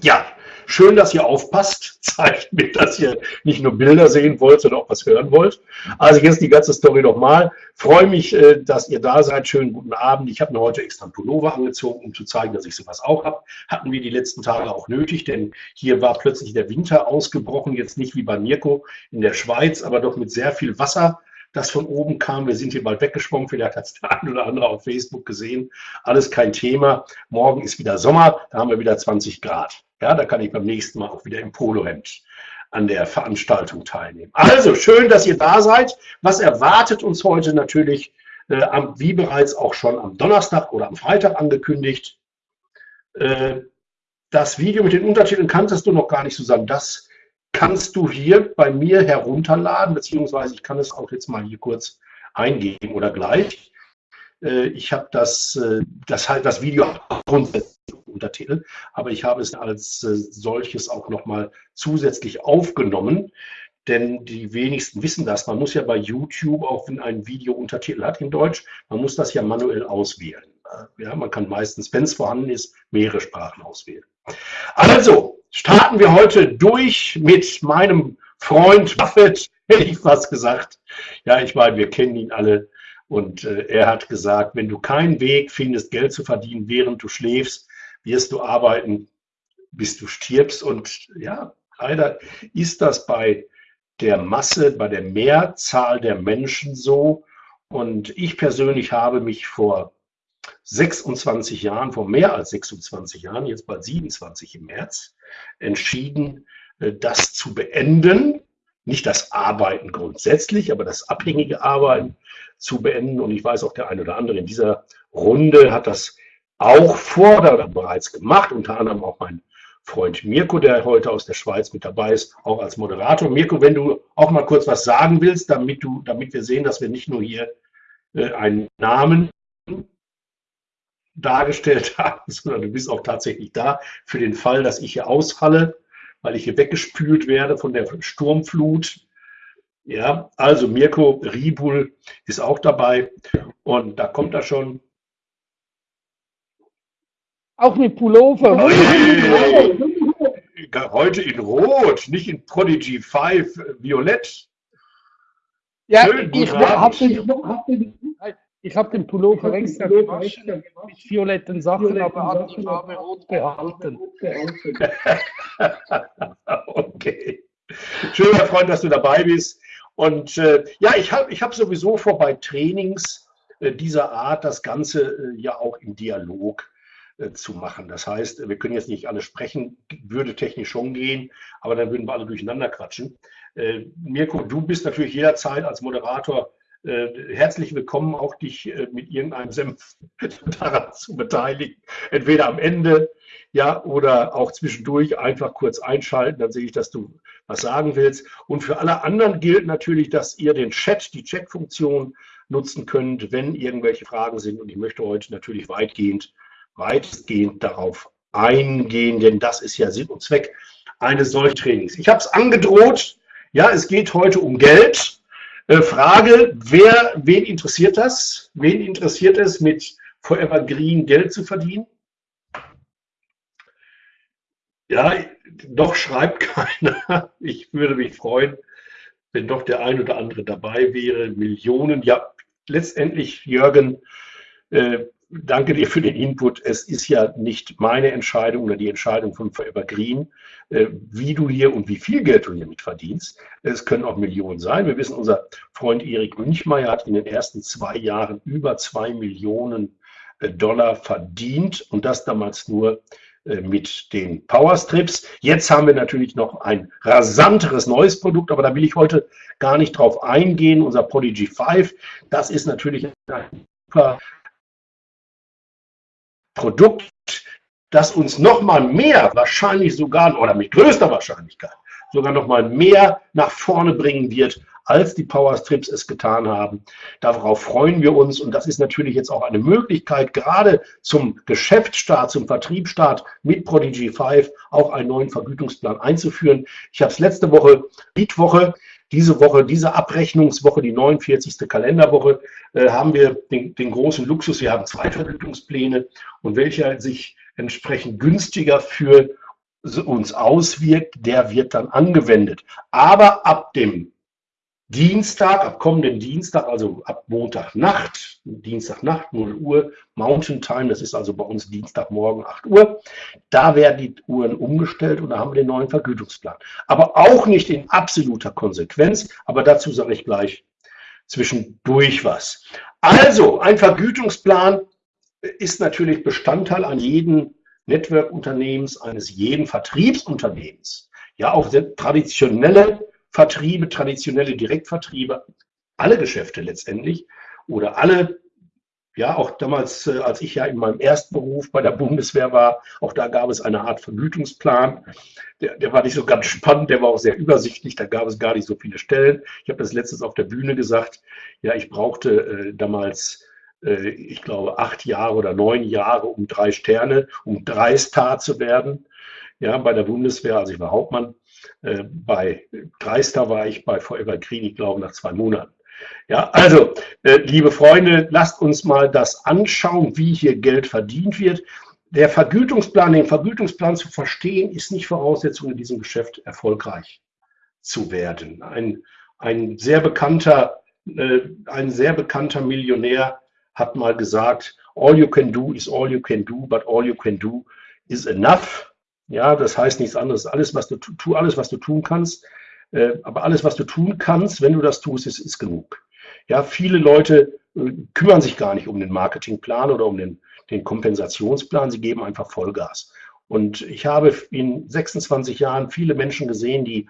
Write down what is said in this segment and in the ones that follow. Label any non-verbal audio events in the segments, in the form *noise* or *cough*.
Ja, schön, dass ihr aufpasst. *laughs* Zeigt mir, dass ihr nicht nur Bilder sehen wollt, sondern auch was hören wollt. Also jetzt die ganze Story nochmal. Freue mich, äh, dass ihr da seid. Schönen guten Abend. Ich habe mir heute extra ein Pullover angezogen, um zu zeigen, dass ich sowas auch habe. Hatten wir die letzten Tage auch nötig, denn hier war plötzlich der Winter ausgebrochen. Jetzt nicht wie bei Mirko in der Schweiz, aber doch mit sehr viel Wasser das von oben kam. Wir sind hier bald weggeschwommen, vielleicht hat es der ein oder andere auf Facebook gesehen. Alles kein Thema. Morgen ist wieder Sommer, da haben wir wieder 20 Grad. Ja, da kann ich beim nächsten Mal auch wieder im Polohemd an der Veranstaltung teilnehmen. Also schön, dass ihr da seid. Was erwartet uns heute natürlich, äh, wie bereits auch schon am Donnerstag oder am Freitag angekündigt. Äh, das Video mit den Untertiteln kanntest du noch gar nicht, Susanne. Das kannst du hier bei mir herunterladen, beziehungsweise ich kann es auch jetzt mal hier kurz eingeben oder gleich. Äh, ich habe das, äh, das halt das Video grundsätzlich Untertitel, aber ich habe es als äh, solches auch nochmal zusätzlich aufgenommen, denn die wenigsten wissen das. Man muss ja bei YouTube, auch wenn ein Video Untertitel hat in Deutsch, man muss das ja manuell auswählen. Ja, man kann meistens, wenn es vorhanden ist, mehrere Sprachen auswählen. Also, starten wir heute durch mit meinem Freund Buffett, hätte ich fast gesagt. Ja, ich meine, wir kennen ihn alle. Und äh, er hat gesagt, wenn du keinen Weg findest, Geld zu verdienen, während du schläfst, wirst du arbeiten, bis du stirbst. Und ja, leider ist das bei der Masse, bei der Mehrzahl der Menschen so. Und ich persönlich habe mich vor 26 Jahren, vor mehr als 26 Jahren, jetzt bald 27 im März, entschieden, äh, das zu beenden. Nicht das Arbeiten grundsätzlich, aber das abhängige Arbeiten zu beenden. Und ich weiß auch, der eine oder andere in dieser Runde hat das auch vor oder bereits gemacht, unter anderem auch mein Freund Mirko, der heute aus der Schweiz mit dabei ist, auch als Moderator. Mirko, wenn du auch mal kurz was sagen willst, damit, du, damit wir sehen, dass wir nicht nur hier äh, einen Namen dargestellt *laughs* haben, sondern du bist auch tatsächlich da für den Fall, dass ich hier ausfalle, weil ich hier weggespült werde von der Sturmflut. Ja, also Mirko Ribul ist auch dabei und da kommt er schon. Auch mit Pullover. Heute in Rot, nicht in Prodigy 5 Violett. Ja, Schön, ich habe den, hab den, ich habe den Pullover extra gewaschen mit violetten Sachen, aber hat die Farbe rot behalten. *laughs* okay. Schön, Herr Freund, dass du dabei bist. Und äh, ja, ich habe ich hab sowieso vor, bei Trainings äh, dieser Art das Ganze äh, ja auch im Dialog äh, zu machen. Das heißt, wir können jetzt nicht alle sprechen, würde technisch schon gehen, aber dann würden wir alle durcheinander quatschen. Mirko, du bist natürlich jederzeit als Moderator äh, herzlich willkommen, auch dich äh, mit irgendeinem Senf *laughs* daran zu beteiligen. Entweder am Ende, ja, oder auch zwischendurch einfach kurz einschalten, dann sehe ich, dass du was sagen willst. Und für alle anderen gilt natürlich, dass ihr den Chat, die Chat-Funktion nutzen könnt, wenn irgendwelche Fragen sind. Und ich möchte heute natürlich weitgehend, weitestgehend darauf eingehen, denn das ist ja Sinn und Zweck eines solchen Trainings. Ich habe es angedroht, ja, es geht heute um Geld. Äh, Frage, wer, wen interessiert das? Wen interessiert es, mit Forever Green Geld zu verdienen? Ja, doch schreibt *laughs* keiner. Ich würde mich freuen, wenn doch der ein oder andere dabei wäre. Millionen, ja, letztendlich, Jürgen, äh, danke dir für den Input. Es ist ja nicht meine Entscheidung oder die Entscheidung von Forever Green, äh, wie du hier und wie viel Geld du hier mit verdienst. Es können auch Millionen sein. Wir wissen, unser Freund Erik Münchmeier hat in den ersten zwei Jahren über zwei Millionen äh, Dollar verdient und das damals nur äh, mit den Powerstrips. Jetzt haben wir natürlich noch ein rasanteres neues Produkt, aber da will ich heute gar nicht drauf eingehen. Unser Prodigy 5, das ist natürlich ein super Produkt, das uns noch mal mehr, wahrscheinlich sogar, oder mit größter Wahrscheinlichkeit, sogar noch mal mehr nach vorne bringen wird, als die Powerstrips es getan haben. Darauf freuen wir uns und das ist natürlich jetzt auch eine Möglichkeit, gerade zum Geschäftsstart, zum Vertriebsstart mit Prodigy 5 auch einen neuen Vergütungsplan einzuführen. Ich habe es letzte Woche, Mietwoche, diese Woche, diese Abrechnungswoche, die 49. Kalenderwoche, äh, haben wir den, den, großen Luxus, wir haben zwei Vergütungspläne und welcher sich entsprechend günstiger für uns auswirkt, der wird dann angewendet. Aber ab dem Dienstag, ab kommenden Dienstag, also ab Montagnacht, Dienstagnacht, 0 Uhr, Mountain Time, das ist also bei uns Dienstagmorgen 8 Uhr, da werden die Uhren umgestellt und da haben wir den neuen Vergütungsplan. Aber auch nicht in absoluter Konsequenz, aber dazu sage ich gleich zwischendurch was. Also, ein Vergütungsplan ist natürlich Bestandteil an jedem Network-Unternehmens, eines jeden Vertriebsunternehmens. Ja, auch traditionelle Vertriebe, traditionelle Direktvertriebe, alle Geschäfte letztendlich oder alle, ja, auch damals, äh, als ich ja in meinem ersten Beruf bei der Bundeswehr war, auch da gab es eine Art Vergütungsplan. Der, der war nicht so ganz spannend, der war auch sehr übersichtlich, da gab es gar nicht so viele Stellen. Ich habe das letztens auf der Bühne gesagt, ja, ich brauchte äh, damals äh, ich glaube, acht Jahre oder neun Jahre, um drei Sterne, um drei Star zu werden. Ja, bei der Bundeswehr, also ich war Hauptmann. Äh, bei Dreister war ich bei Forever Green, ich glaube, nach zwei Monaten. Ja, also, äh, liebe Freunde, lasst uns mal das anschauen, wie hier Geld verdient wird. Der Vergütungsplan, den Vergütungsplan zu verstehen, ist nicht Voraussetzung, in diesem Geschäft erfolgreich zu werden. Ein, ein sehr bekannter, äh, ein sehr bekannter Millionär hat mal gesagt, all you can do is all you can do, but all you can do is enough. Ja, das heißt nichts anderes. Alles, was du tu, alles, was du tun kannst, äh, aber alles, was du tun kannst, wenn du das tust, ist, ist genug. Ja, viele Leute äh, kümmern sich gar nicht um den Marketingplan oder um den, den Kompensationsplan. Sie geben einfach Vollgas. Und ich habe in 26 Jahren viele Menschen gesehen, die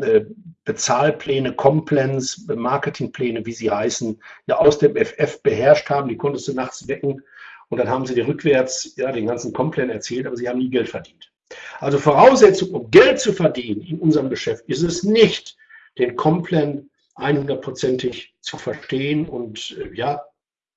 äh, Bezahlpläne, Complans, Marketingpläne, wie sie heißen, ja aus dem FF beherrscht haben. Die konntest du nachts wecken und dann haben sie dir rückwärts ja, den ganzen Complan erzählt, aber sie haben nie Geld verdient. Also Voraussetzung, um Geld zu verdienen in unserem Geschäft, ist es nicht, den Complan 100%ig zu verstehen und äh, ja,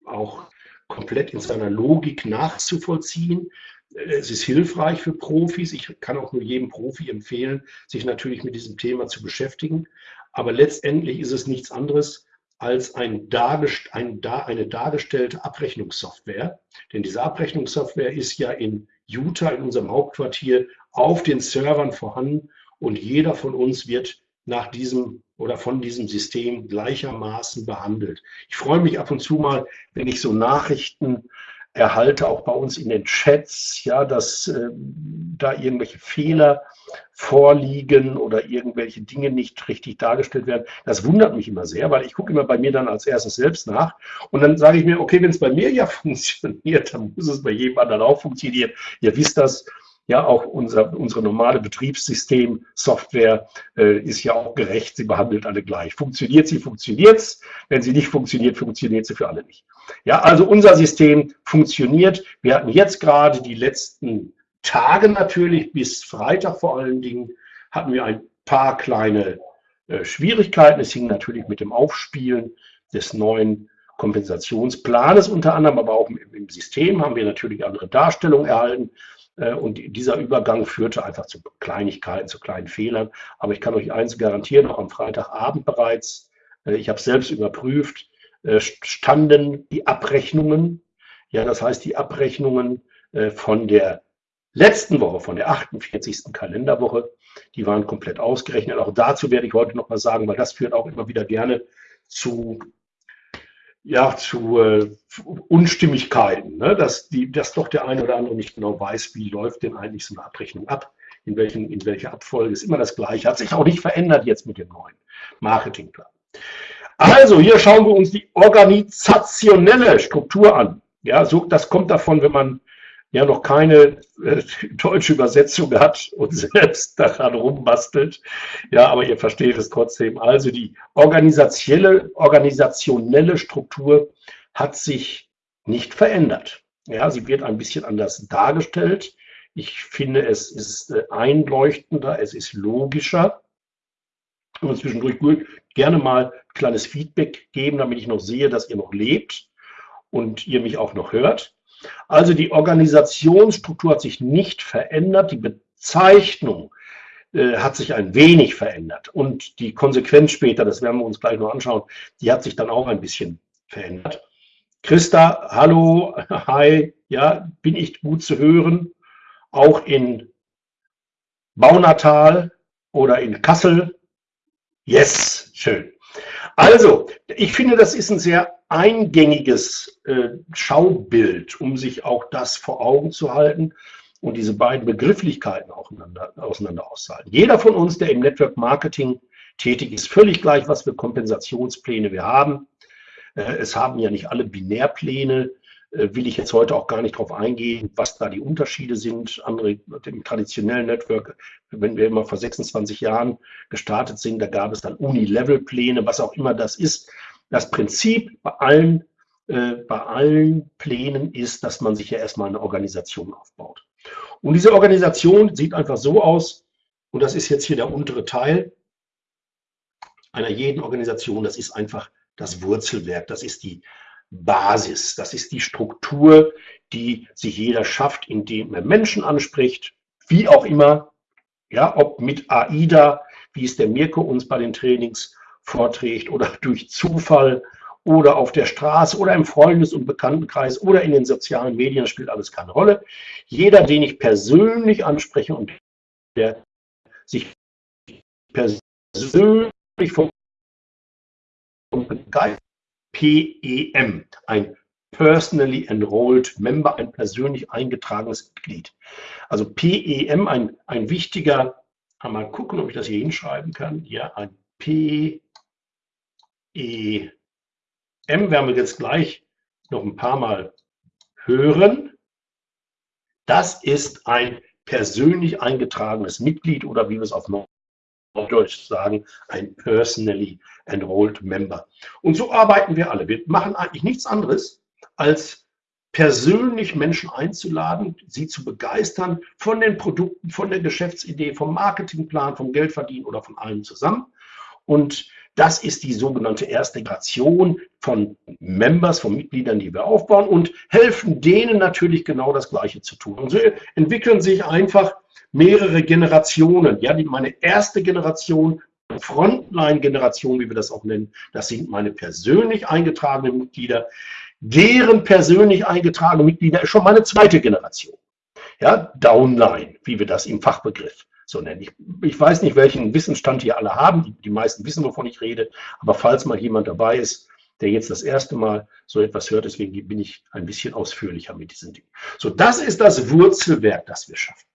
auch komplett in seiner Logik nachzuvollziehen, es ist hilfreich für Profis. Ich kann auch nur jedem Profi empfehlen, sich natürlich mit diesem Thema zu beschäftigen. Aber letztendlich ist es nichts anderes als ein dargest ein, eine dargestellte Abrechnungssoftware. Denn diese Abrechnungssoftware ist ja in Utah, in unserem Hauptquartier, auf den Servern vorhanden und jeder von uns wird nach diesem oder von diesem System gleichermaßen behandelt. Ich freue mich ab und zu mal, wenn ich so Nachrichten erhalte auch bei uns in den Chats, ja, dass äh, da irgendwelche Fehler vorliegen oder irgendwelche Dinge nicht richtig dargestellt werden. Das wundert mich immer sehr, weil ich gucke immer bei mir dann als erstes selbst nach und dann sage ich mir, okay, wenn es bei mir ja *laughs* funktioniert, dann muss es bei jedem anderen auch funktionieren. Ihr wisst das, ja, auch unser, unsere normale Betriebssystem-Software äh, ist ja auch gerecht. Sie behandelt alle gleich. Funktioniert sie, funktioniert's. Wenn sie nicht funktioniert, funktioniert sie für alle nicht. Ja, also unser System funktioniert. Wir hatten jetzt gerade die letzten Tage natürlich, bis Freitag vor allen Dingen, hatten wir ein paar kleine äh, Schwierigkeiten. Es hing natürlich mit dem Aufspielen des neuen Kompensationsplanes unter anderem, aber auch im System haben wir natürlich andere Darstellungen erhalten. Äh, und dieser Übergang führte einfach zu Kleinigkeiten, zu kleinen Fehlern. Aber ich kann euch eins garantieren, auch am Freitagabend bereits, äh, ich habe selbst überprüft, äh, standen die Abrechnungen, ja, das heißt die Abrechnungen von der letzten Woche, von der 48. Kalenderwoche, die waren komplett ausgerechnet. Auch dazu werde ich heute noch mal sagen, weil das führt auch immer wieder gerne zu ja, zu äh, Unstimmigkeiten, ne? dass, die, dass doch der eine oder andere nicht genau weiß, wie läuft denn eigentlich so eine Abrechnung ab, in, welchen, in welcher Abfolge ist immer das Gleiche, hat sich auch nicht verändert jetzt mit dem neuen Marketingplan. Also, hier schauen wir uns die organisationelle Struktur an. Ja, so, das kommt davon, wenn man ja noch keine äh, deutsche Übersetzung hat und selbst daran rumbastelt. Ja, aber ihr versteht es trotzdem. Also die organisationelle, organisationelle Struktur hat sich nicht verändert. Ja, sie wird ein bisschen anders dargestellt. Ich finde, es ist äh, einleuchtender, es ist logischer. Und zwischendurch gerne mal ein kleines Feedback geben, damit ich noch sehe, dass ihr noch lebt und ihr mich auch noch hört. Also die Organisationsstruktur hat sich nicht verändert, die Bezeichnung äh, hat sich ein wenig verändert und die Konsequenz später, das werden wir uns gleich noch anschauen, die hat sich dann auch ein bisschen verändert. Christa, hallo, *laughs* hi, ja, bin ich gut zu hören, auch in Baunatal oder in Kassel. Yes, schön. Also, ich finde, das ist ein sehr eingängiges äh, Schaubild, um sich auch das vor Augen zu halten und diese beiden Begrifflichkeiten auseinander, auseinander auszuhalten. Jeder von uns, der im Network Marketing tätig ist, völlig gleich, was für Kompensationspläne wir haben. Äh, es haben ja nicht alle Binärpläne, äh, will ich jetzt heute auch gar nicht darauf eingehen, was da die Unterschiede sind. Andere im traditionellen Network, wenn wir immer vor 26 Jahren gestartet sind, da gab es dann Uni-Level-Pläne, was auch immer das ist. Das Prinzip bei allen, äh, bei allen Plänen ist, dass man sich ja erstmal eine Organisation aufbaut. Und diese Organisation sieht einfach so aus, und das ist jetzt hier der untere Teil einer jeden Organisation, das ist einfach das Wurzelwerk, das ist die Basis, das ist die Struktur, die sich jeder schafft, indem er Menschen anspricht, wie auch immer, ja, ob mit AIDA, wie es der Mirko uns bei den Trainings vorträgt, oder *laughs* durch Zufall oder auf der Straße oder im Freundes- und Bekanntenkreis oder in den sozialen Medien, spielt alles keine Rolle. Jeder, den ich persönlich anspreche und der sich persönlich vom begeistert, PEM, ein Personally Enrolled Member, ein persönlich eingetragenes Mitglied. Also PEM, ein, ein wichtiger, mal gucken, ob ich das hier hinschreiben kann. Ja, ein PEM werden wir jetzt gleich noch ein paar Mal hören. Das ist ein persönlich eingetragenes Mitglied oder wie wir es auf Deutsch sagen, ein personally enrolled member. Und so arbeiten wir alle. Wir machen eigentlich nichts anderes, als persönlich Menschen einzuladen, sie zu begeistern von den Produkten, von der Geschäftsidee, vom Marketingplan, vom Geldverdienen oder von allem zusammen. Und das ist die sogenannte erste Generation von Members, von Mitgliedern, die wir aufbauen und helfen denen natürlich genau das Gleiche zu tun. Und so entwickeln sich einfach mehrere Generationen. Ja, die, meine erste Generation, Frontline-Generation, wie wir das auch nennen, das sind meine persönlich eingetragenen Mitglieder. Deren persönlich eingetragene Mitglieder ist schon meine zweite Generation. Ja, Downline, wie wir das im Fachbegriff so nennen. Ich, ich weiß nicht, welchen Wissensstand hier alle haben. Die, die meisten wissen, wovon ich rede. Aber falls mal jemand dabei ist, der jetzt das erste Mal so etwas hört, deswegen bin ich ein bisschen ausführlicher mit diesen Dingen. So, das ist das Wurzelwerk, das wir schaffen.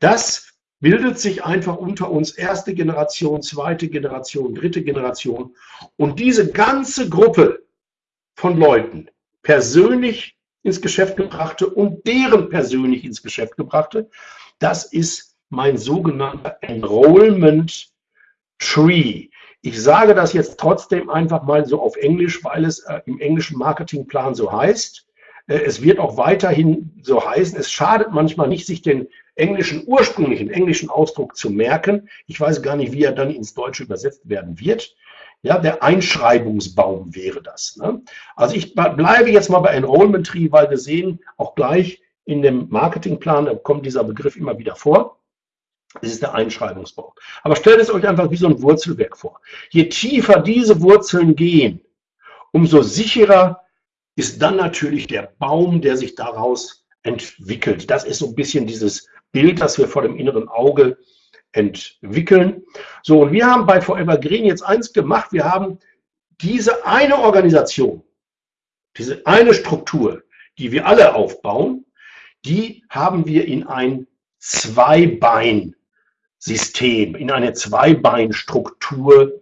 Das bildet sich einfach unter uns erste Generation, zweite Generation, dritte Generation. Und diese ganze Gruppe von Leuten, persönlich ins Geschäft gebrachte und deren persönlich ins Geschäft gebrachte, das ist mein sogenannter Enrollment Tree. Ich sage das jetzt trotzdem einfach mal so auf Englisch, weil es äh, im englischen Marketingplan so heißt. Äh, es wird auch weiterhin so heißen. Es schadet manchmal nicht, sich den englischen, ursprünglichen englischen Ausdruck zu merken. Ich weiß gar nicht, wie er dann ins Deutsche übersetzt werden wird. Ja, der Einschreibungsbaum wäre das. Ne? Also ich bleibe jetzt mal bei Enrollment Tree, weil wir sehen auch gleich in dem Marketingplan, da kommt dieser Begriff immer wieder vor. Das ist der Einschreibungsbaum. Aber stellt es euch einfach wie so ein Wurzelwerk vor. Je tiefer diese Wurzeln gehen, umso sicherer ist dann natürlich der Baum, der sich daraus entwickelt. Das ist so ein bisschen dieses Bild, das wir vor dem inneren Auge entwickeln. So, und wir haben bei Forever Green jetzt eins gemacht. Wir haben diese eine Organisation, diese eine Struktur, die wir alle aufbauen, die haben wir in ein Zweibein-System, in eine Zweibeinstruktur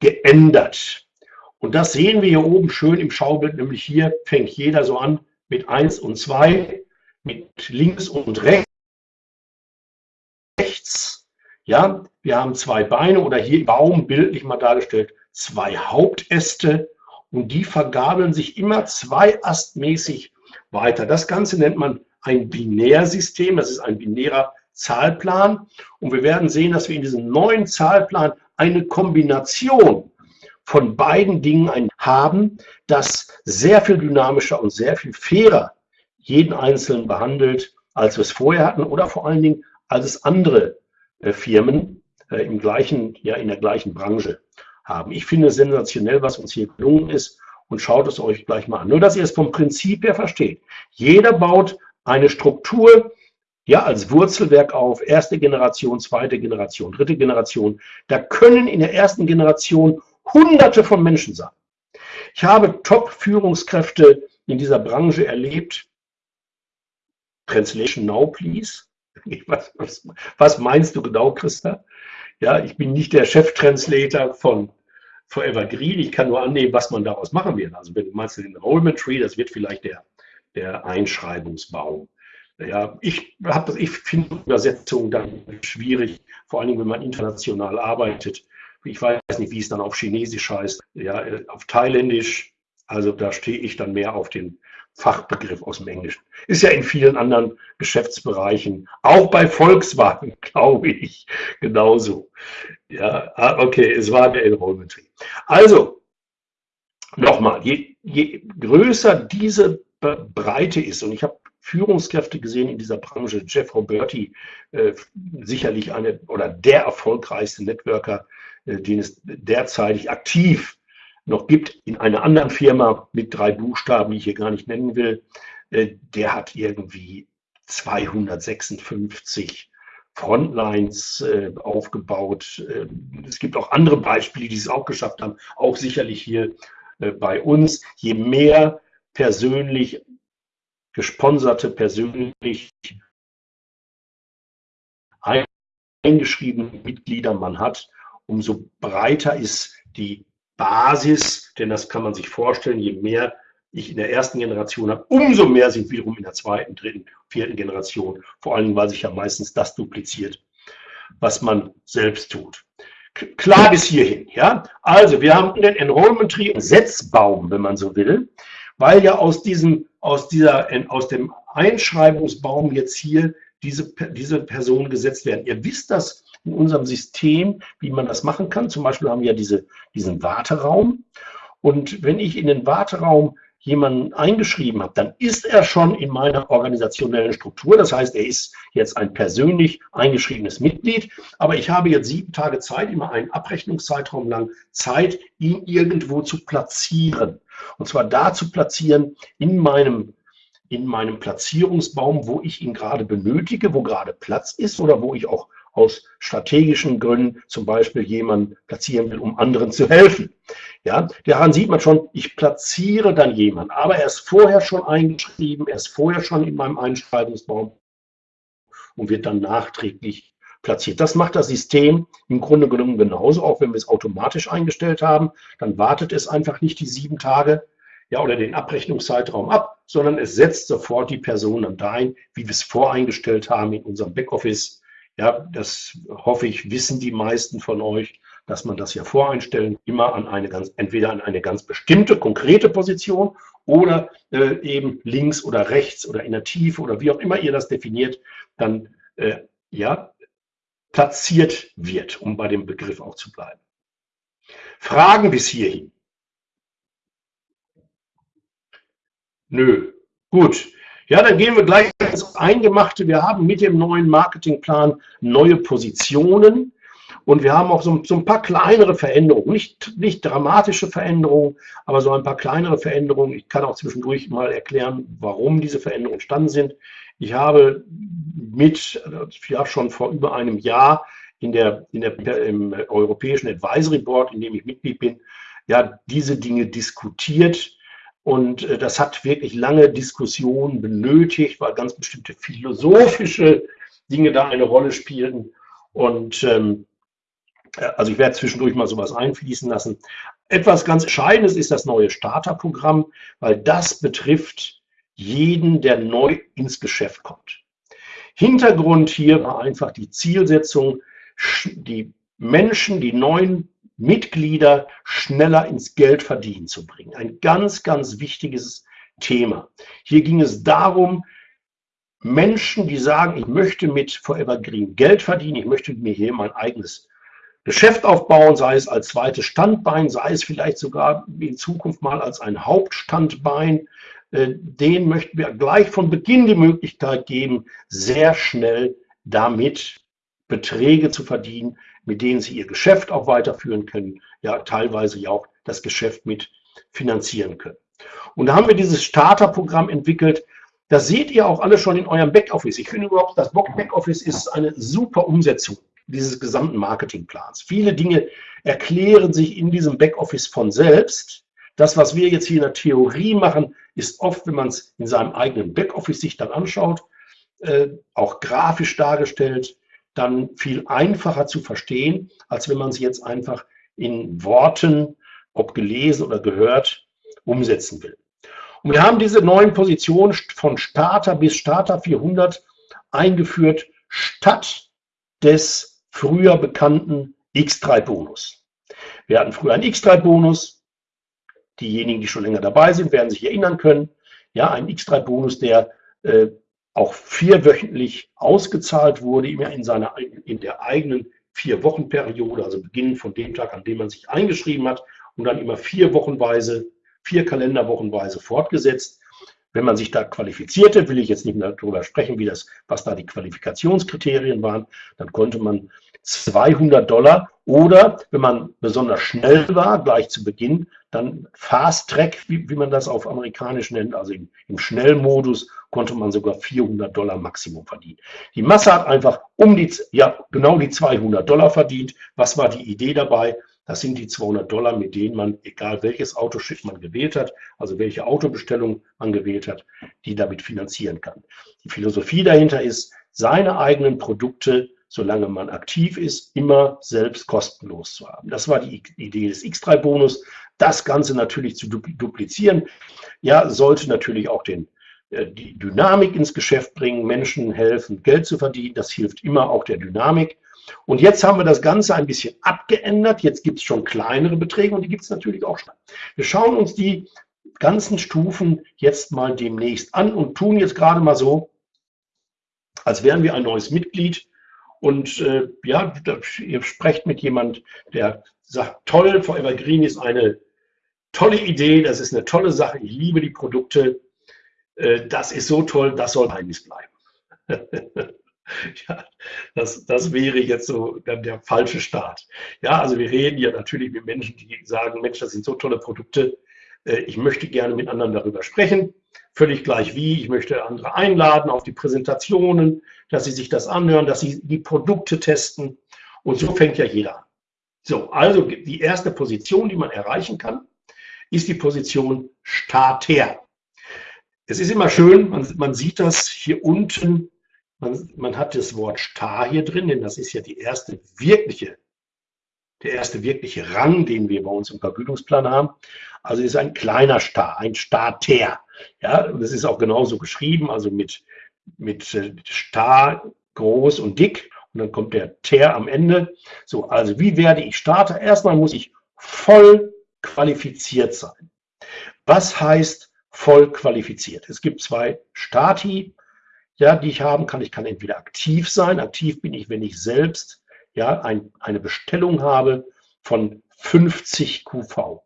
geändert. Und das sehen wir hier oben schön im Schaubild, nämlich hier fängt jeder so an mit 1 und 2, mit links und rechts. Ja, wir haben zwei Beine oder hier Baum bildlich mal dargestellt, zwei Hauptäste und die vergabeln sich immer zweiastmäßig weiter. Das Ganze nennt man ein Binärsystem, das ist ein binärer Zahlplan und wir werden sehen, dass wir in diesem neuen Zahlplan eine Kombination von beiden Dingen haben, das sehr viel dynamischer und sehr viel fairer jeden Einzelnen behandelt, als wir es vorher hatten oder vor allen Dingen als es andere äh, Firmen äh, im gleichen, ja, in der gleichen Branche haben. Ich finde sensationell, was uns hier gelungen ist und schaut es euch gleich mal an. Nur, dass ihr es vom Prinzip her versteht. Jeder baut eine Struktur, ja, als Wurzelwerk auf, erste Generation, zweite Generation, dritte Generation. Da können in der ersten Generation Hunderte von Menschen sein. Ich habe Top-Führungskräfte in dieser Branche erlebt. Translation now, please. *laughs* Was, was, was meinst du genau, Christa? Ja, ich bin nicht der Chef-Translator von Forever Green. Ich kann nur annehmen, was man daraus machen wird. Also wenn du meinst den Enrollment Tree, das wird vielleicht der, der Einschreibungsbaum. Ja, ich habe ich finde Übersetzungen dann schwierig, vor allem wenn man international arbeitet. Ich weiß nicht, wie es dann auf Chinesisch heißt, ja, auf Thailändisch. Also da stehe ich dann mehr auf den Fachbegriff aus dem Englischen. Ist ja in vielen anderen Geschäftsbereichen, auch bei Volkswagen, *laughs* glaube ich, genauso. Ja, ah, okay, es war der Enrollment. Also, nochmal, je, je größer diese Breite ist, und ich habe Führungskräfte gesehen in dieser Branche. Jeff Roberti, äh, sicherlich eine oder der erfolgreichste Networker, äh, den es derzeitig aktiv noch gibt in einer anderen Firma mit drei Buchstaben, die ich hier gar nicht nennen will. Äh, der hat irgendwie 256 Frontlines äh, aufgebaut. Äh, es gibt auch andere Beispiele, die es auch geschafft haben, auch sicherlich hier äh, bei uns. Je mehr persönlich gesponserte, persönlich eingeschriebene Mitglieder man hat, umso breiter ist die Basis, denn das kann man sich vorstellen, je mehr ich in der ersten Generation habe, umso mehr sind wiederum in der zweiten, dritten, vierten Generation, vor allem weil sich ja meistens das dupliziert, was man selbst tut. Klar bis hierhin, ja. Also wir haben den Enrollment Tree, Setzbaum, wenn man so will, weil ja aus diesem, aus dieser, aus dem Einschreibungsbaum jetzt hier diese, diese Personen gesetzt werden. Ihr wisst das in unserem System, wie man das machen kann. Zum Beispiel haben wir ja diese, diesen Warteraum. Und wenn ich in den Warteraum jemanden eingeschrieben habe, dann ist er schon in meiner organisationellen Struktur. Das heißt, er ist jetzt ein persönlich eingeschriebenes Mitglied. Aber ich habe jetzt sieben Tage Zeit, immer einen Abrechnungszeitraum lang Zeit, ihn irgendwo zu platzieren. Und zwar da zu platzieren in meinem in meinem Platzierungsbaum, wo ich ihn gerade benötige, wo gerade Platz ist oder wo ich auch aus strategischen Gründen zum Beispiel jemanden platzieren will, um anderen zu helfen. Ja, daran sieht man schon, ich platziere dann jemanden, aber er ist vorher schon eingeschrieben, er ist vorher schon in meinem Einschreibungsbaum und wird dann nachträglich platziert. Das macht das System im Grunde genommen genauso, auch wenn wir es automatisch eingestellt haben. Dann wartet es einfach nicht die sieben Tage ja, oder den Abrechnungszeitraum ab, sondern es setzt sofort die Person dann dahin, wie wir es voreingestellt haben in unserem Backoffice ja, das hoffe ich, wissen die meisten von euch, dass man das ja voreinstellen, immer an eine ganz, entweder an eine ganz bestimmte, konkrete Position oder äh, eben links oder rechts oder in der Tiefe oder wie auch immer ihr das definiert, dann äh, ja, platziert wird, um bei dem Begriff auch zu bleiben. Fragen bis hierhin? Nö. Gut. Ja, dann gehen wir gleich ins Eingemachte. Wir haben mit dem neuen Marketingplan neue Positionen und wir haben auch so, so, ein paar kleinere Veränderungen, nicht, nicht dramatische Veränderungen, aber so ein paar kleinere Veränderungen. Ich kann auch zwischendurch mal erklären, warum diese Veränderungen entstanden sind. Ich habe mit, ja schon vor über einem Jahr in der, in der, im Europäischen Advisory Board, in dem ich Mitglied bin, ja, diese Dinge diskutiert und äh, das hat wirklich lange Diskussionen benötigt, weil ganz bestimmte philosophische Dinge da eine Rolle spielten. Und ähm, äh, also ich werde zwischendurch mal sowas einfließen lassen. Etwas ganz Entscheidendes ist das neue Starterprogramm, weil das betrifft jeden, der neu ins Geschäft kommt. Hintergrund hier war einfach die Zielsetzung, die Menschen, die neuen Mitglieder schneller ins Geld verdienen zu bringen. Ein ganz, ganz wichtiges Thema. Hier ging es darum, Menschen, die sagen, ich möchte mit Forever Green Geld verdienen, ich möchte mir hier mein eigenes Geschäft aufbauen, sei es als zweites Standbein, sei es vielleicht sogar in Zukunft mal als ein Hauptstandbein, äh, denen möchten wir gleich von Beginn die Möglichkeit geben, sehr schnell damit Beträge zu verdienen, mit denen sie ihr Geschäft auch weiterführen können, ja teilweise ja auch das Geschäft mit finanzieren können. Und da haben wir dieses Starterprogramm entwickelt. Das seht ihr auch alle schon in eurem Backoffice. Ich finde überhaupt, das Backoffice ist eine super Umsetzung dieses gesamten Marketingplans. Viele Dinge erklären sich in diesem Backoffice von selbst. Das, was wir jetzt hier in der Theorie machen, ist oft, wenn man es in seinem eigenen Backoffice sich dann anschaut, äh, auch grafisch dargestellt, dann viel einfacher zu verstehen, als wenn man es jetzt einfach in Worten, ob gelesen oder gehört, umsetzen will. Und wir haben diese neuen Positionen von Starter bis Starter 400 eingeführt, statt des früher bekannten X3-Bonus. Wir hatten früher einen X3-Bonus. Diejenigen, die schon länger dabei sind, werden sich erinnern können. Ja, ein X3-Bonus, der äh, auch vierwöchentlich ausgezahlt wurde, immer in, seiner, in der eigenen Vier-Wochen-Periode, also beginnend von dem Tag, an dem man sich eingeschrieben hat und dann immer vier Wochenweise, vier Kalenderwochenweise fortgesetzt. Wenn man sich da qualifizierte, will ich jetzt nicht mehr darüber sprechen, wie das, was da die Qualifikationskriterien waren, dann konnte man 200 Dollar oder wenn man besonders schnell war, gleich zu Beginn, dann Fast Track, wie, wie man das auf amerikanisch nennt, also im, im Schnellmodus, konnte man sogar 400 Dollar Maximum verdienen. Die Masse hat einfach um die, ja, genau die 200 Dollar verdient. Was war die Idee dabei? Das sind die 200 Dollar, mit denen man, egal welches Autoschiff man gewählt hat, also welche Autobestellung man gewählt hat, die damit finanzieren kann. Die Philosophie dahinter ist, seine eigenen Produkte solange man aktiv ist, immer selbst kostenlos zu haben. Das war die Idee des X3-Bonus. Das Ganze natürlich zu duplizieren, ja, sollte natürlich auch den, äh, die Dynamik ins Geschäft bringen, Menschen helfen, Geld zu verdienen. Das hilft immer auch der Dynamik. Und jetzt haben wir das Ganze ein bisschen abgeändert. Jetzt gibt es schon kleinere Beträge und die gibt es natürlich auch schon. Wir schauen uns die ganzen Stufen jetzt mal demnächst an und tun jetzt gerade mal so, als wären wir ein neues Mitglied und äh, ja, ihr sprecht mit jemand, der sagt, toll, Forever Green ist eine tolle Idee, das ist eine tolle Sache, ich liebe die Produkte, äh, das ist so toll, das soll Geheimnis bleiben. *laughs* *laughs* ja, das, das wäre jetzt so dann der falsche Start. Ja, also wir reden ja natürlich mit Menschen, die sagen, Mensch, das sind so tolle Produkte, äh, ich möchte gerne mit anderen darüber sprechen, völlig gleich wie. Ich möchte andere einladen auf die Präsentationen, dass sie sich das anhören, dass sie die Produkte testen. Und so fängt ja jeder an. So, also die erste Position, die man erreichen kann, ist die Position Starter. Es ist immer schön, man, man sieht das hier unten, man, man, hat das Wort Star hier drin, denn das ist ja die erste wirkliche, der erste wirkliche Rang, den wir bei uns im Vergütungsplan haben. Also ist ein kleiner Star, ein Starter. Ja, das ist auch genauso geschrieben, also mit, mit äh, Star groß und dick. Und dann kommt der Ter am Ende. So, also wie werde ich Starter? Erstmal muss ich voll qualifiziert sein. Was heißt voll qualifiziert? Es gibt zwei Stati, ja, die ich haben kann. Ich kann entweder aktiv sein. Aktiv bin ich, wenn ich selbst ja, ein, eine Bestellung habe von 50 QV.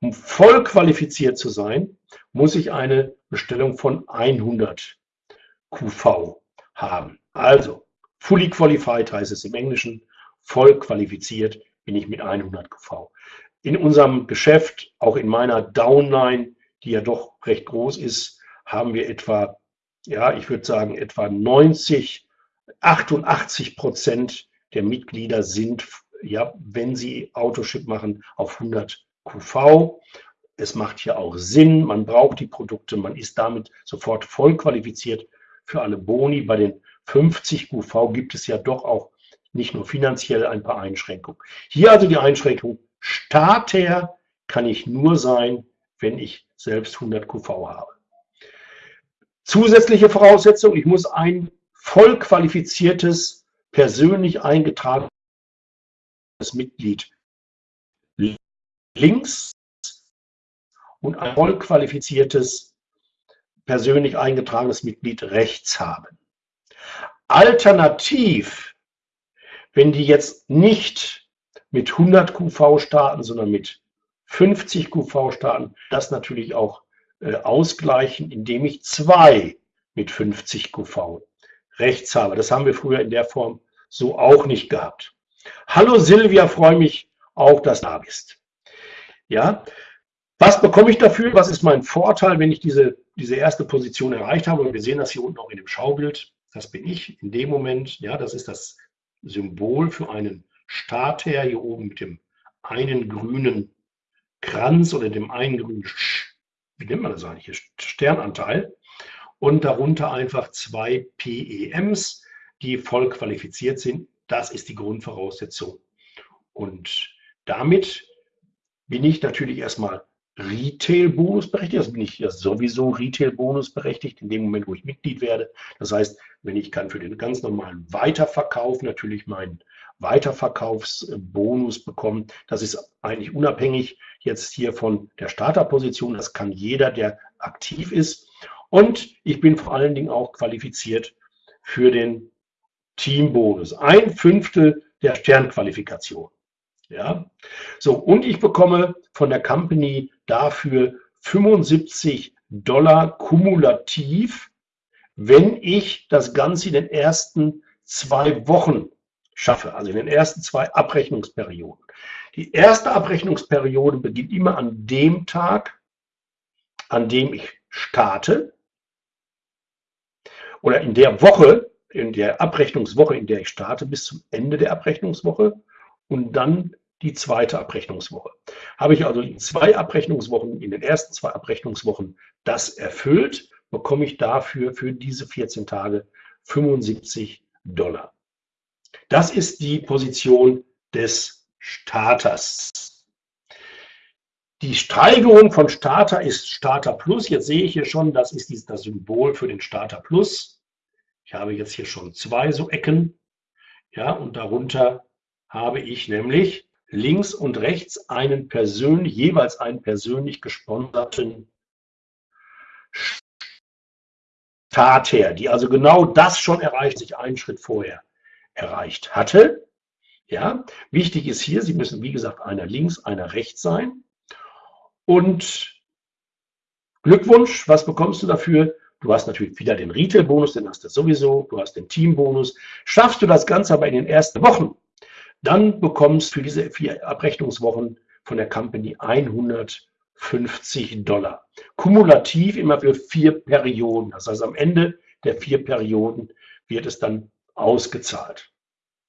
Um voll qualifiziert zu sein, muss ich eine Bestellung von 100 QV haben. Also, fully qualified heißt es im Englischen, voll qualifiziert bin ich mit 100 QV. In unserem Geschäft, auch in meiner Downline, die ja doch recht groß ist, haben wir etwa, ja, ich würde sagen, etwa 90, 88 Prozent der Mitglieder sind, ja, wenn sie Autoship machen, auf 100 QV. Es macht hier auch Sinn, man braucht die Produkte, man ist damit sofort voll qualifiziert für alle Boni. Bei den 50 QV gibt es ja doch auch nicht nur finanziell ein paar Einschränkungen. Hier also die Einschränkung, Starter kann ich nur sein, wenn ich selbst 100 QV habe. Zusätzliche Voraussetzung, ich muss ein voll qualifiziertes, persönlich eingetragenes Mitglied links und ein voll qualifiziertes, persönlich eingetragenes Mitglied rechts haben. Alternativ, wenn die jetzt nicht mit 100 QV starten, sondern mit 50 QV starten, das natürlich auch ausgleichen, indem ich zwei mit 50 QV rechts habe. Das haben wir früher in der Form so auch nicht gehabt. Hallo Silvia, freue mich auch, dass du da bist. Ja, Was bekomme ich dafür? Was ist mein Vorteil, wenn ich diese, diese erste Position erreicht habe? Und wir sehen das hier unten auch in dem Schaubild. Das bin ich in dem Moment. Ja, das ist das Symbol für einen Starter hier oben mit dem einen grünen Kranz oder dem einen grünen, wie nennt man das eigentlich Sternanteil. Und darunter einfach zwei PEMs, die voll qualifiziert sind. Das ist die Grundvoraussetzung. Und damit bin ich natürlich erstmal Retail-Bonus berechtigt. Also bin ich ja sowieso Retail-Bonus berechtigt in dem Moment, wo ich Mitglied werde. Das heißt, wenn ich kann für den ganz normalen Weiterverkauf natürlich meinen Weiterverkaufsbonus bekommen. Das ist eigentlich unabhängig jetzt hier von der Starterposition. Das kann jeder, der aktiv ist. Und ich bin vor allen Dingen auch qualifiziert für den Teambonus. Ein Fünftel der Sternqualifikation. Ja, so und ich bekomme von der Company dafür 75 Dollar kumulativ, wenn ich das Ganze in den ersten zwei Wochen schaffe, also in den ersten zwei Abrechnungsperioden. Die erste Abrechnungsperiode beginnt immer an dem Tag, an dem ich starte. Oder in der Woche, in der Abrechnungswoche, in der ich starte, bis zum Ende der Abrechnungswoche und dann die zweite Abrechnungswoche. Habe ich also in zwei Abrechnungswochen, in den ersten zwei Abrechnungswochen das erfüllt, bekomme ich dafür für diese 14 Tage 75 Dollar. Das ist die Position des Starters. Die Steigerung von Starter ist Starter Plus. Jetzt sehe ich hier schon, das ist das Symbol für den Starter Plus. Ich habe jetzt hier schon zwei so Ecken. Ja, und darunter habe ich nämlich links und rechts einen persönlich, jeweils einen persönlich gesponserten Starter, die also genau das schon erreicht, sich einen Schritt vorher erreicht hatte. Ja, wichtig ist hier, Sie müssen, wie gesagt, einer links, einer rechts sein. Und Glückwunsch, was bekommst du dafür? Du hast natürlich wieder den Retail-Bonus, den hast du sowieso. Du hast den Team-Bonus. Schaffst du das Ganze aber in den ersten Wochen, dann bekommst du für diese vier Abrechnungswochen von der Company 150 Dollar. Kumulativ immer für vier Perioden. Das heißt, am Ende der vier Perioden wird es dann ausgezahlt.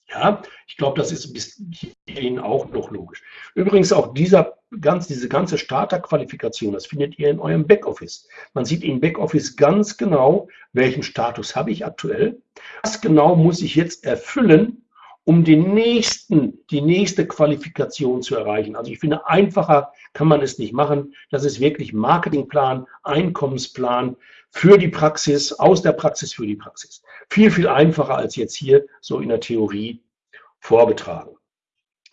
Ja, ich glaube, das ist bis hierhin auch noch logisch. Übrigens auch dieser ganz, diese ganze Starterqualifikation, das findet ihr in eurem Backoffice. Man sieht im Backoffice ganz genau, welchen Status habe ich aktuell, was genau muss ich jetzt erfüllen, um den nächsten, die nächste Qualifikation zu erreichen. Also ich finde, einfacher kann man es nicht machen. Das ist wirklich Marketingplan, Einkommensplan für die Praxis, aus der Praxis für die Praxis. Viel, viel einfacher als jetzt hier so in der Theorie vorgetragen.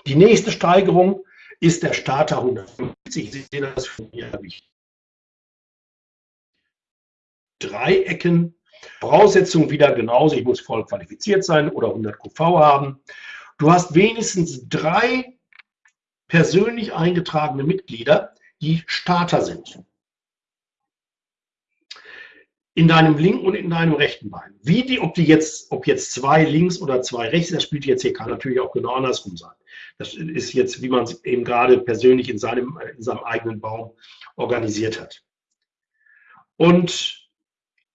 Die nächste Steigerung ist der Starter 150. Sie sehen das von hier ich drei Ecken Voraussetzung wieder genauso, ich muss voll qualifiziert sein oder 100 QV haben. Du hast wenigstens drei persönlich eingetragene Mitglieder, die Starter sind. In deinem linken und in deinem rechten Bein. Wie die, ob die jetzt, ob jetzt zwei links oder zwei rechts, das spielt jetzt hier, kann natürlich auch genau andersrum sein. Das ist jetzt, wie man es eben gerade persönlich in seinem, in seinem eigenen Baum organisiert hat. Und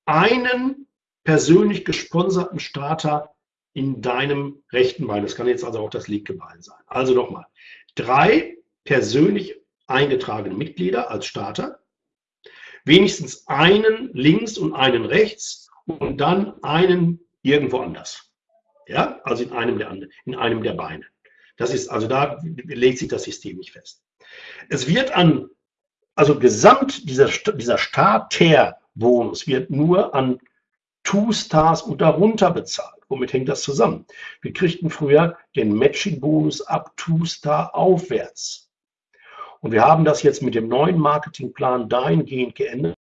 einen persönlich gesponserten Starter in deinem rechten Bein. Das kann jetzt also auch das linke Bein sein. Also nochmal, drei persönlich eingetragene Mitglieder als Starter, wenigstens einen links und einen rechts und dann einen irgendwo anders. Ja, also in einem der, in einem der Beine. Das ist, also da legt sich das System nicht fest. Es wird an, also gesamt dieser, dieser Starter-Bonus wird nur an Two-Stars und darunter bezahlt. Womit hängt das zusammen? Wir kriegten früher den Matching-Bonus ab Two-Star aufwärts. Und wir haben das jetzt mit dem neuen Marketingplan dahingehend geändert,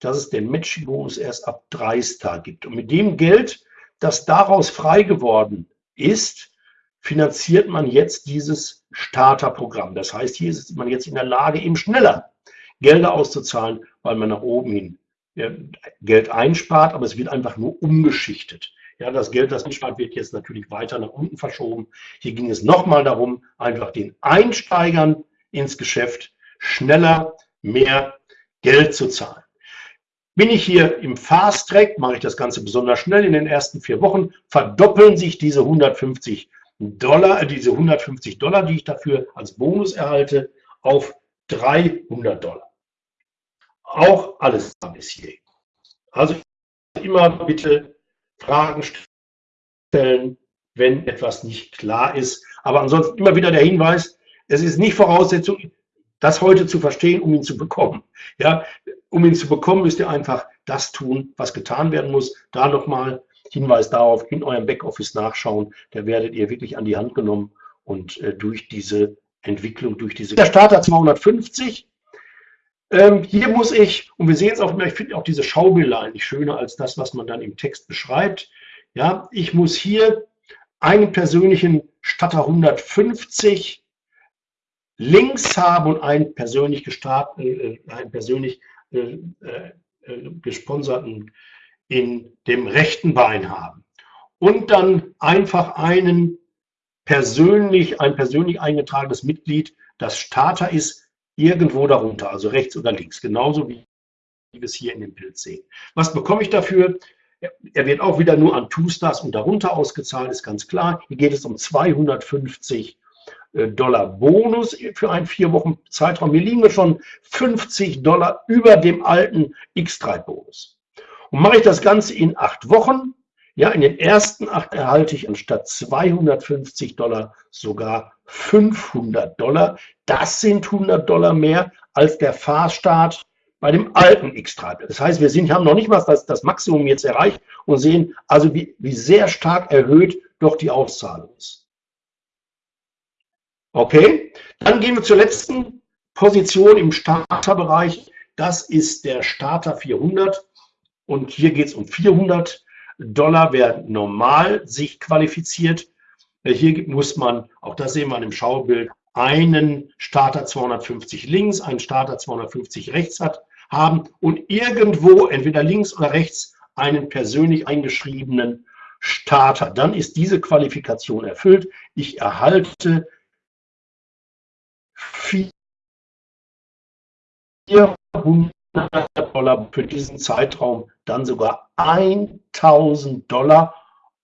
dass es den Matching-Bonus erst ab 3 Star gibt. Und mit dem Geld, das daraus frei geworden ist, finanziert man jetzt dieses Starterprogramm. Das heißt, hier ist man jetzt in der Lage, eben schneller Gelder auszuzahlen, weil man nach oben hin Geld einspart, aber es wird einfach nur umgeschichtet. Ja, das Geld, das einspart, wird jetzt natürlich weiter nach unten verschoben. Hier ging es nochmal darum, einfach den Einsteigern ins Geschäft schneller mehr Geld zu zahlen. Bin ich hier im Fast Track, mache ich das Ganze besonders schnell. In den ersten vier Wochen verdoppeln sich diese 150 Dollar, äh, diese 150 Dollar, die ich dafür als Bonus erhalte, auf 300 Dollar. Auch alles bis hier. Also immer bitte Fragen stellen, wenn etwas nicht klar ist. Aber ansonsten immer wieder der Hinweis, es ist nicht Voraussetzung, das heute zu verstehen, um ihn zu bekommen. Ja, um ihn zu bekommen, müsst ihr einfach das tun, was getan werden muss. Da nochmal Hinweis darauf, in eurem Backoffice nachschauen. Da werdet ihr wirklich an die Hand genommen und äh, durch diese Entwicklung, durch diese... Der Starter 250. Ähm, hier muss ich, und wir sehen es auch ich finde auch diese Schaubilder eigentlich schöner als das, was man dann im Text beschreibt. Ja, ich muss hier einen persönlichen Statter 150 links haben und einen persönlich gestartet, äh, einen persönlich äh, äh, gesponserten in dem rechten Bein haben. Und dann einfach einen persönlich, ein persönlich eingetragenes Mitglied, das Starter ist, irgendwo darunter, also rechts oder links, genauso wie wir es hier in dem Bild sehen. Was bekomme ich dafür? Er wird auch wieder nur an Two-Stars und darunter ausgezahlt, ist ganz klar. Hier geht es um 250 äh, Dollar Bonus für einen vier Wochen Zeitraum. Wir liegen schon 50 Dollar über dem alten X3-Bonus. Und mache ich das Ganze in acht Wochen, ja, in den ersten acht erhalte ich anstatt 250 Dollar sogar 500 Dollar. Das sind 100 Dollar mehr als der Fahrstart bei dem alten X3. Das heißt, wir sind, haben noch nicht mal das, das Maximum jetzt erreicht und sehen also, wie, wie sehr stark erhöht doch die Auszahlung ist. Okay, dann gehen wir zur letzten Position im Starterbereich. Das ist der Starter 400 und hier geht es um 400 Dollar, wer normal sich qualifiziert. Hier muss man, auch das sehen wir im Schaubild, einen Starter 250 links, einen Starter 250 rechts hat, haben und irgendwo, entweder links oder rechts, einen persönlich eingeschriebenen Starter. Dann ist diese Qualifikation erfüllt. Ich erhalte 400 Dollar für diesen Zeitraum, dann sogar 1000 Dollar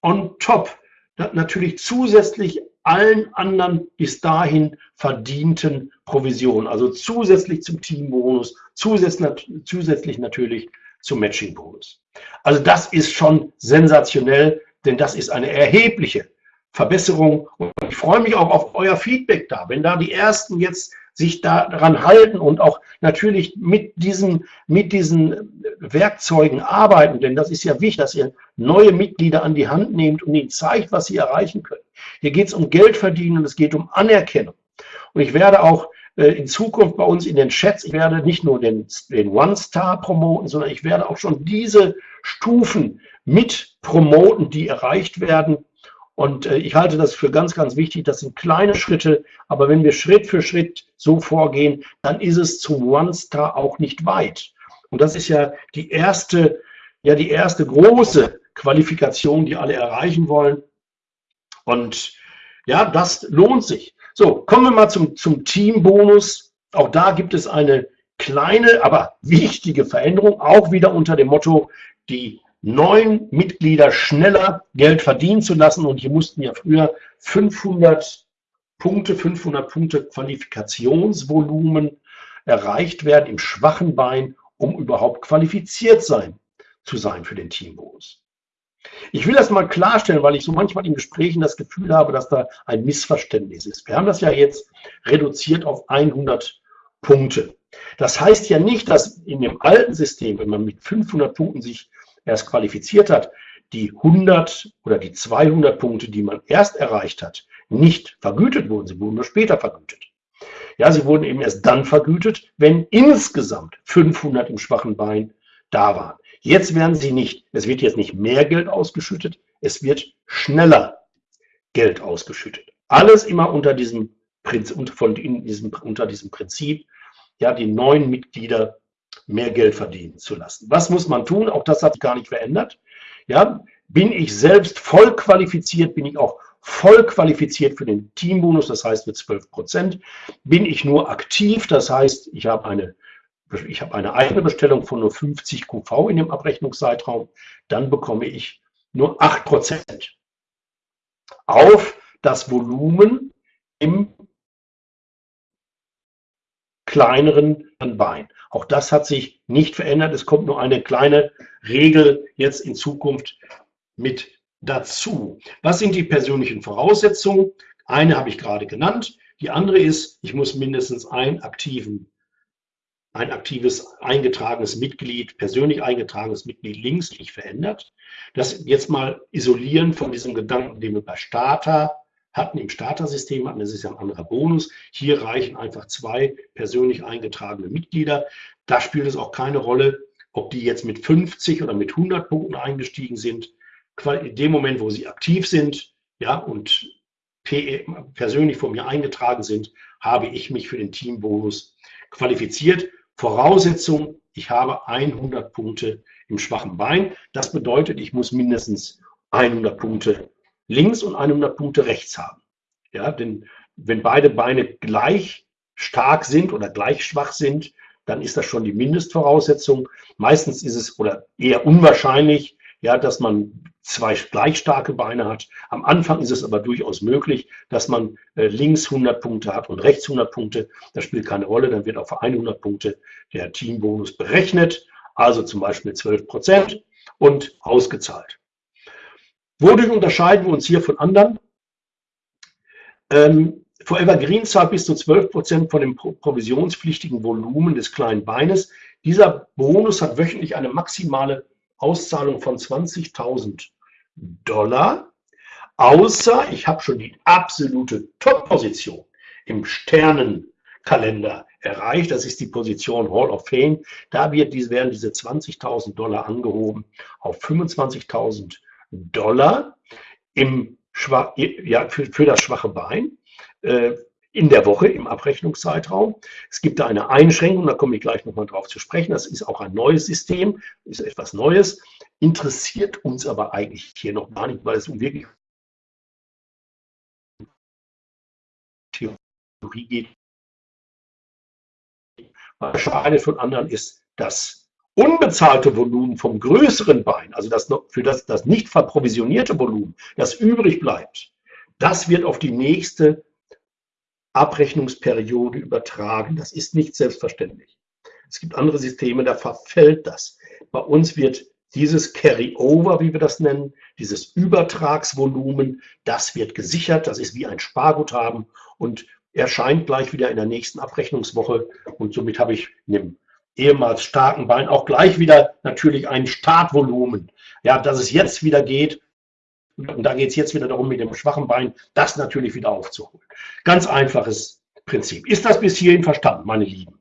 on top. Natürlich zusätzlich allen anderen bis dahin verdienten Provisionen, also zusätzlich zum Teambonus, zusätzlich, zusätzlich natürlich zum Matchingbonus. Also das ist schon sensationell, denn das ist eine erhebliche Verbesserung. Und ich freue mich auch auf euer Feedback da. Wenn da die Ersten jetzt sich daran halten und auch natürlich mit diesen, mit diesen Werkzeugen arbeiten, denn das ist ja wichtig, dass ihr neue Mitglieder an die Hand nehmt und ihnen zeigt, was sie erreichen können. Hier geht es um Geld verdienen und es geht um Anerkennung. Und ich werde auch äh, in Zukunft bei uns in den Chats, ich werde nicht nur den, den One-Star promoten, sondern ich werde auch schon diese Stufen mit promoten, die erreicht werden und äh, ich halte das für ganz, ganz wichtig. Das sind kleine Schritte, aber wenn wir Schritt für Schritt so vorgehen, dann ist es zum One-Star auch nicht weit. Und das ist ja die erste, ja die erste große Qualifikation, die alle erreichen wollen. Und ja, das lohnt sich. So, kommen wir mal zum, zum Teambonus. Auch da gibt es eine kleine, aber wichtige Veränderung, auch wieder unter dem Motto, die neun Mitglieder schneller Geld verdienen zu lassen. Und hier mussten ja früher 500 Punkte, 500 Punkte Qualifikationsvolumen erreicht werden im schwachen Bein, um überhaupt qualifiziert sein zu sein für den Teambonus. Ich will das mal klarstellen, weil ich so manchmal in Gesprächen das Gefühl habe, dass da ein Missverständnis ist. Wir haben das ja jetzt reduziert auf 100 Punkte. Das heißt ja nicht, dass in dem alten System, wenn man mit 500 Punkten sich erst qualifiziert hat, die 100 oder die 200 Punkte, die man erst erreicht hat, nicht vergütet wurden. Sie wurden nur später vergütet. Ja, sie wurden eben erst dann vergütet, wenn insgesamt 500 im schwachen Bein da waren. Jetzt werden sie nicht, es wird jetzt nicht mehr Geld ausgeschüttet, es wird schneller Geld ausgeschüttet. Alles immer unter diesem, von diesem, unter diesem Prinzip, ja, die neuen Mitglieder mehr Geld verdienen zu lassen. Was muss man tun? Auch das hat sich gar nicht verändert. Ja, bin ich selbst voll qualifiziert, bin ich auch voll qualifiziert für den Teambonus, das heißt mit 12 Prozent. Bin ich nur aktiv, das heißt, ich habe eine, ich habe eine eigene Bestellung von nur 50 QV in dem Abrechnungszeitraum, dann bekomme ich nur 8 Prozent auf das Volumen im kleineren Bein. Auch das hat sich nicht verändert. Es kommt nur eine kleine Regel jetzt in Zukunft mit dazu. Was sind die persönlichen Voraussetzungen? Eine habe ich gerade genannt. Die andere ist, ich muss mindestens einen aktiven, ein aktives eingetragenes Mitglied, persönlich eingetragenes Mitglied links nicht verändert. Das jetzt mal isolieren von diesem Gedanken, den wir bei Starter hatten, im Starter-System hatten. Das ist ja ein anderer Bonus. Hier reichen einfach zwei persönlich eingetragene Mitglieder. Da spielt es auch keine Rolle, ob die jetzt mit 50 oder mit 100 Punkten eingestiegen sind in dem Moment, wo sie aktiv sind ja, und persönlich von mir eingetragen sind, habe ich mich für den Teambonus qualifiziert. Voraussetzung, ich habe 100 Punkte im schwachen Bein. Das bedeutet, ich muss mindestens 100 Punkte links und 100 Punkte rechts haben. Ja, denn wenn beide Beine gleich stark sind oder gleich schwach sind, dann ist das schon die Mindestvoraussetzung. Meistens ist es oder eher unwahrscheinlich, ja, dass man zwei gleich starke Beine hat. Am Anfang ist es aber durchaus möglich, dass man äh, links 100 Punkte hat und rechts 100 Punkte. Das spielt keine Rolle, dann wird auf 100 Punkte der Teambonus berechnet, also zum Beispiel 12 Prozent und ausgezahlt. Wodurch unterscheiden wir uns hier von anderen? Ähm, Forever Green zahlt bis zu 12 Prozent von dem provisionspflichtigen Volumen des kleinen Beines. Dieser Bonus hat wöchentlich eine maximale Auszahlung von 20.000 Dollar, außer ich habe schon die absolute Top-Position im Sternenkalender erreicht. Das ist die Position Hall of Fame. Da wird, werden diese 20.000 Dollar angehoben auf 25.000 Dollar im ja, für, für das schwache Bein. Äh, in der Woche im Abrechnungszeitraum. Es gibt da eine Einschränkung, da komme ich gleich nochmal drauf zu sprechen. Das ist auch ein neues System, ist etwas Neues, interessiert uns aber eigentlich hier noch gar nicht, weil es um wirklich Theorie geht. Schade von anderen ist, das unbezahlte Volumen vom größeren Bein, also das für das, das nicht verprovisionierte Volumen, das übrig bleibt, das wird auf die nächste Abrechnungsperiode übertragen. Das ist nicht selbstverständlich. Es gibt andere Systeme, da verfällt das. Bei uns wird dieses Carry-Over, wie wir das nennen, dieses Übertragsvolumen, das wird gesichert. Das ist wie ein Sparguthaben und erscheint gleich wieder in der nächsten Abrechnungswoche. Und somit habe ich in dem ehemals starken Bein auch gleich wieder natürlich ein Startvolumen. Ja, dass es jetzt wieder geht, und da geht es jetzt wieder darum, mit dem schwachen Bein das natürlich wieder aufzuholen. Ganz einfaches Prinzip. Ist das bis hierhin verstanden, meine Lieben?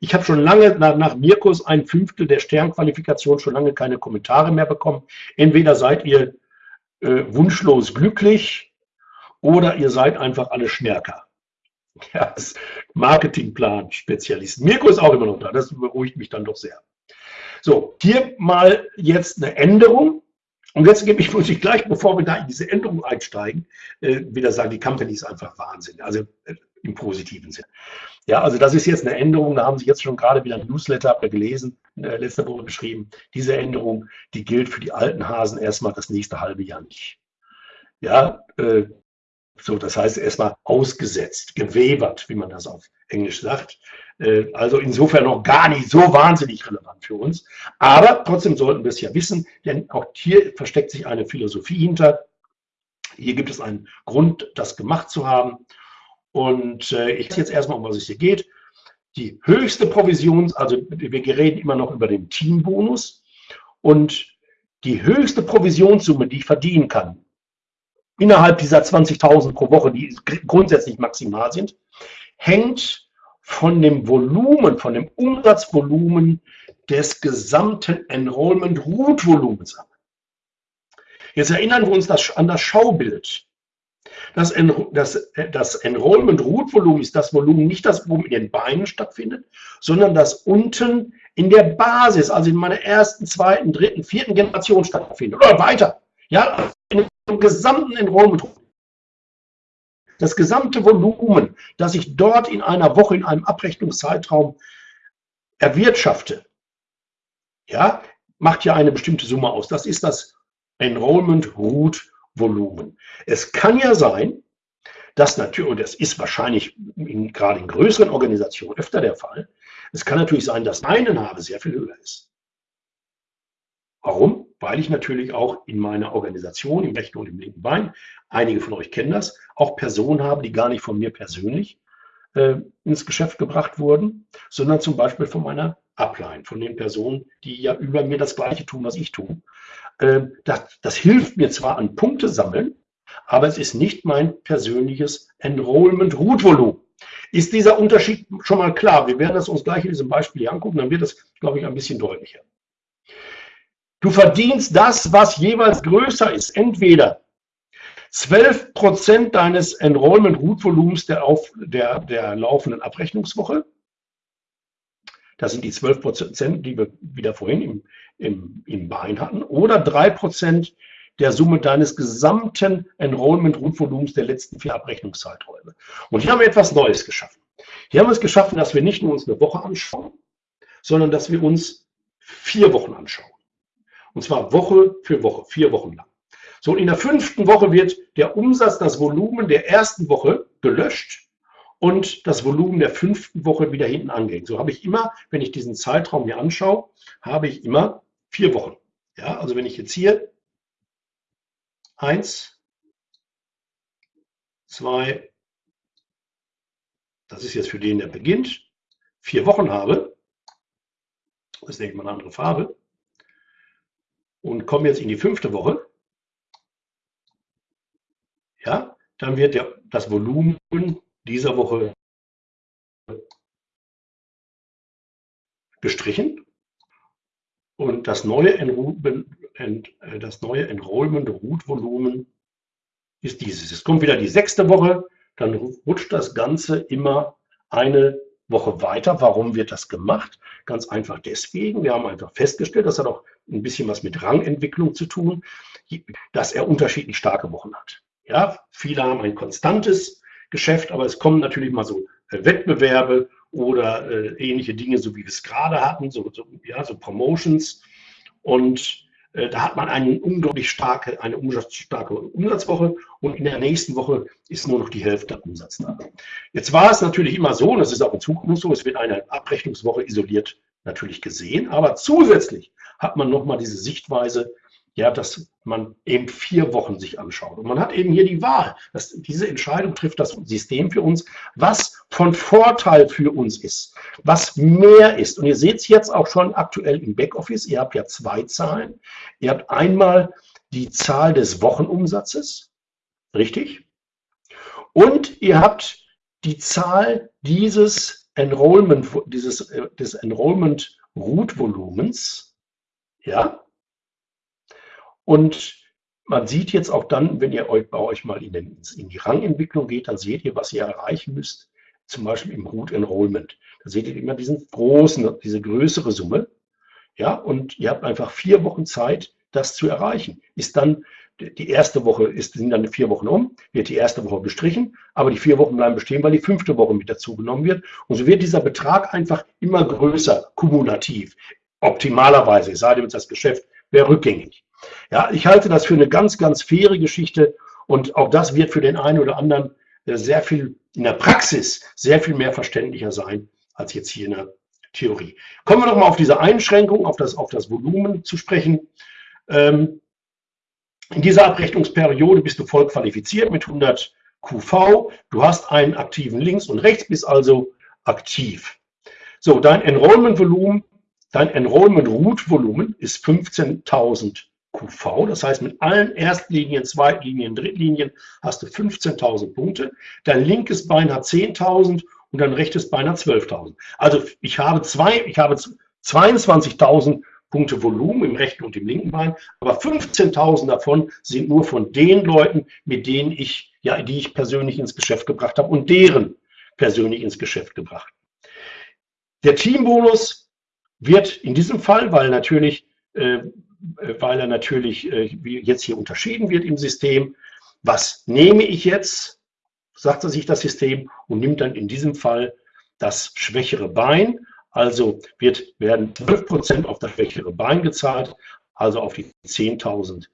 Ich habe schon lange nach, nach Mirkus ein Fünftel der Sternqualifikation schon lange keine Kommentare mehr bekommen. Entweder seid ihr äh, wunschlos glücklich oder ihr seid einfach alle Schmerker. *laughs* Ja, Marketingplan-Spezialist. Mirko ist auch immer noch da, das beruhigt mich dann doch sehr. So, hier mal jetzt eine Änderung. Und jetzt gebe ich, *laughs* muss ich gleich, bevor wir da in diese Änderung einsteigen, äh, wieder sagen, die Company ist einfach Wahnsinn, also äh, im positiven Sinn. Ja, also das ist jetzt eine Änderung, da haben Sie jetzt schon gerade wieder ein Newsletter gelesen, äh, letzte Woche geschrieben. Diese Änderung, die gilt für die alten Hasen erstmal das nächste halbe Jahr nicht. Ja, äh, so, das heißt erstmal ausgesetzt, gewebert, wie man das auf Englisch sagt. Äh, also insofern noch gar nicht so wahnsinnig relevant für uns. Aber trotzdem sollten wir es ja wissen, denn auch hier versteckt sich eine Philosophie hinter. Hier gibt es einen Grund, das gemacht zu haben. Und äh, ich jetzt erstmal, um was es hier geht. Die höchste Provision, also wir reden immer noch über den Teambonus. Und die höchste Provisionssumme, die ich verdienen kann, innerhalb dieser 20.000 pro Woche, die grundsätzlich maximal sind, hängt von dem Volumen, von dem Umsatzvolumen des gesamten Enrollment Root Volumens ab. Jetzt erinnern wir uns das, an das Schaubild. Das, das, das Enrollment Root Volumen ist das Volumen, nicht das Volumen in den Beinen stattfindet, sondern das unten in der Basis, also in meiner ersten, zweiten, dritten, vierten Generation stattfindet oder weiter. Ja, in dem gesamten Enrollment das gesamte Volumen, das ich dort in einer Woche, in einem Abrechnungszeitraum erwirtschafte, ja, macht ja eine bestimmte Summe aus. Das ist das Enrollment Root Volumen. Es kann ja sein, dass natürlich, und das ist wahrscheinlich in, gerade in größeren Organisationen öfter der Fall, es kann natürlich sein, dass meine Name sehr viel höher ist. Warum? Weil ich natürlich auch in meiner Organisation, im rechten und im linken Bein, einige von euch kennen das, auch Personen habe, die gar nicht von mir persönlich äh, ins Geschäft gebracht wurden, sondern zum Beispiel von meiner Upline, von den Personen, die ja über mir das Gleiche tun, was ich tue. Äh, das, das hilft mir zwar an Punkte sammeln, aber es ist nicht mein persönliches Enrollment-Root-Volumen. Ist dieser Unterschied schon mal klar? Wir werden das uns gleich in diesem Beispiel hier angucken, dann wird es, glaube ich, ein bisschen deutlicher. Du verdienst das, was jeweils größer ist. Entweder 12 Prozent deines Enrollment-Root-Volumens der, der, der laufenden Abrechnungswoche. Das sind die 12 Prozent, die wir wieder vorhin im, im, im Bein hatten. Oder 3 Prozent der Summe deines gesamten Enrollment-Root-Volumens der letzten vier Abrechnungszeiträume. Und hier haben wir etwas Neues geschaffen. Hier haben wir es geschaffen, dass wir nicht nur uns eine Woche anschauen, sondern dass wir uns vier Wochen anschauen. Und zwar Woche für Woche, vier Wochen lang. So, in der fünften Woche wird der Umsatz, das Volumen der ersten Woche gelöscht und das Volumen der fünften Woche wieder hinten angehängt. So habe ich immer, wenn ich diesen Zeitraum mir anschaue, habe ich immer vier Wochen. Ja, also wenn ich jetzt hier eins, zwei, das ist jetzt für den, der beginnt, vier Wochen habe, das ist, denke ich mal, eine andere Farbe, und komme jetzt in die fünfte Woche, ja, dann wird der, das Volumen dieser Woche gestrichen und das neue, Enrollment, äh, das neue Enrollment Root Volumen ist dieses. Es kommt wieder die sechste Woche, dann rutscht das Ganze immer eine Woche weiter. Warum wird das gemacht? Ganz einfach deswegen. Wir haben einfach festgestellt, das hat auch ein bisschen was mit Rangentwicklung zu tun, dass er unterschiedlich starke Wochen hat. Ja, viele haben ein konstantes Geschäft, aber es kommen natürlich mal so äh, Wettbewerbe oder äh, ähnliche Dinge, so wie wir es gerade hatten, so, so, ja, so Promotions. Und äh, da hat man eine unglaublich starke, eine starke Umsatzwoche und in der nächsten Woche ist nur noch die Hälfte der Umsatz da. Jetzt war es natürlich immer so, und das ist auch in Zukunft so, es wird eine Abrechnungswoche isoliert natürlich gesehen, aber zusätzlich hat man nochmal diese Sichtweise, ja, dass man eben vier Wochen sich anschaut. Und man hat eben hier die Wahl. Dass diese Entscheidung trifft das System für uns, was von Vorteil für uns ist, was mehr ist. Und ihr seht es jetzt auch schon aktuell im Backoffice. Ihr habt ja zwei Zahlen. Ihr habt einmal die Zahl des Wochenumsatzes, richtig? Und ihr habt die Zahl dieses äh, des Enrollment Root Volumens, ja, und man sieht jetzt auch dann, wenn ihr euch bei euch mal in, den, in, die Rangentwicklung geht, dann seht ihr, was ihr erreichen müsst, zum Beispiel im Root Enrollment. Da seht ihr immer diesen großen, diese größere Summe. Ja, und ihr habt einfach vier Wochen Zeit, das zu erreichen. Ist dann, die erste Woche ist, sind dann vier Wochen um, wird die erste Woche gestrichen, aber die vier Wochen bleiben bestehen, weil die fünfte Woche mit dazu genommen wird. Und so wird dieser Betrag einfach immer größer, kumulativ. Optimalerweise, es sei denn, das Geschäft wäre rückgängig. Ja, ich halte das für eine ganz, ganz faire Geschichte und auch das wird für den einen oder anderen äh, sehr viel in der Praxis sehr viel mehr verständlicher sein als jetzt hier in der Theorie. Kommen wir noch mal auf diese Einschränkung, auf das, auf das Volumen zu sprechen. Ähm, in dieser Abrechnungsperiode bist du voll qualifiziert mit 100 QV. Du hast einen aktiven Links und Rechts, bist also aktiv. So, dein Enrollment-Volumen, dein Enrollment-Root-Volumen ist 15.000 QV. Das heißt, mit allen Erstlinien, Zweitlinien, Drittlinien hast du 15.000 Punkte. Dein linkes Bein hat 10.000 und dein rechtes Bein hat 12.000. Also ich habe, habe 22.000 Punkte Volumen im rechten und im linken Bein, aber 15.000 davon sind nur von den Leuten, mit denen ich, ja, die ich persönlich ins Geschäft gebracht habe und deren persönlich ins Geschäft gebracht. Der Teambonus wird in diesem Fall, weil natürlich äh, weil er natürlich äh, jetzt hier unterschieden wird im System. Was nehme ich jetzt? sagt er sich das System und nimmt dann in diesem Fall das schwächere Bein. Also wird, werden 12% auf das schwächere Bein gezahlt, also auf die 10.000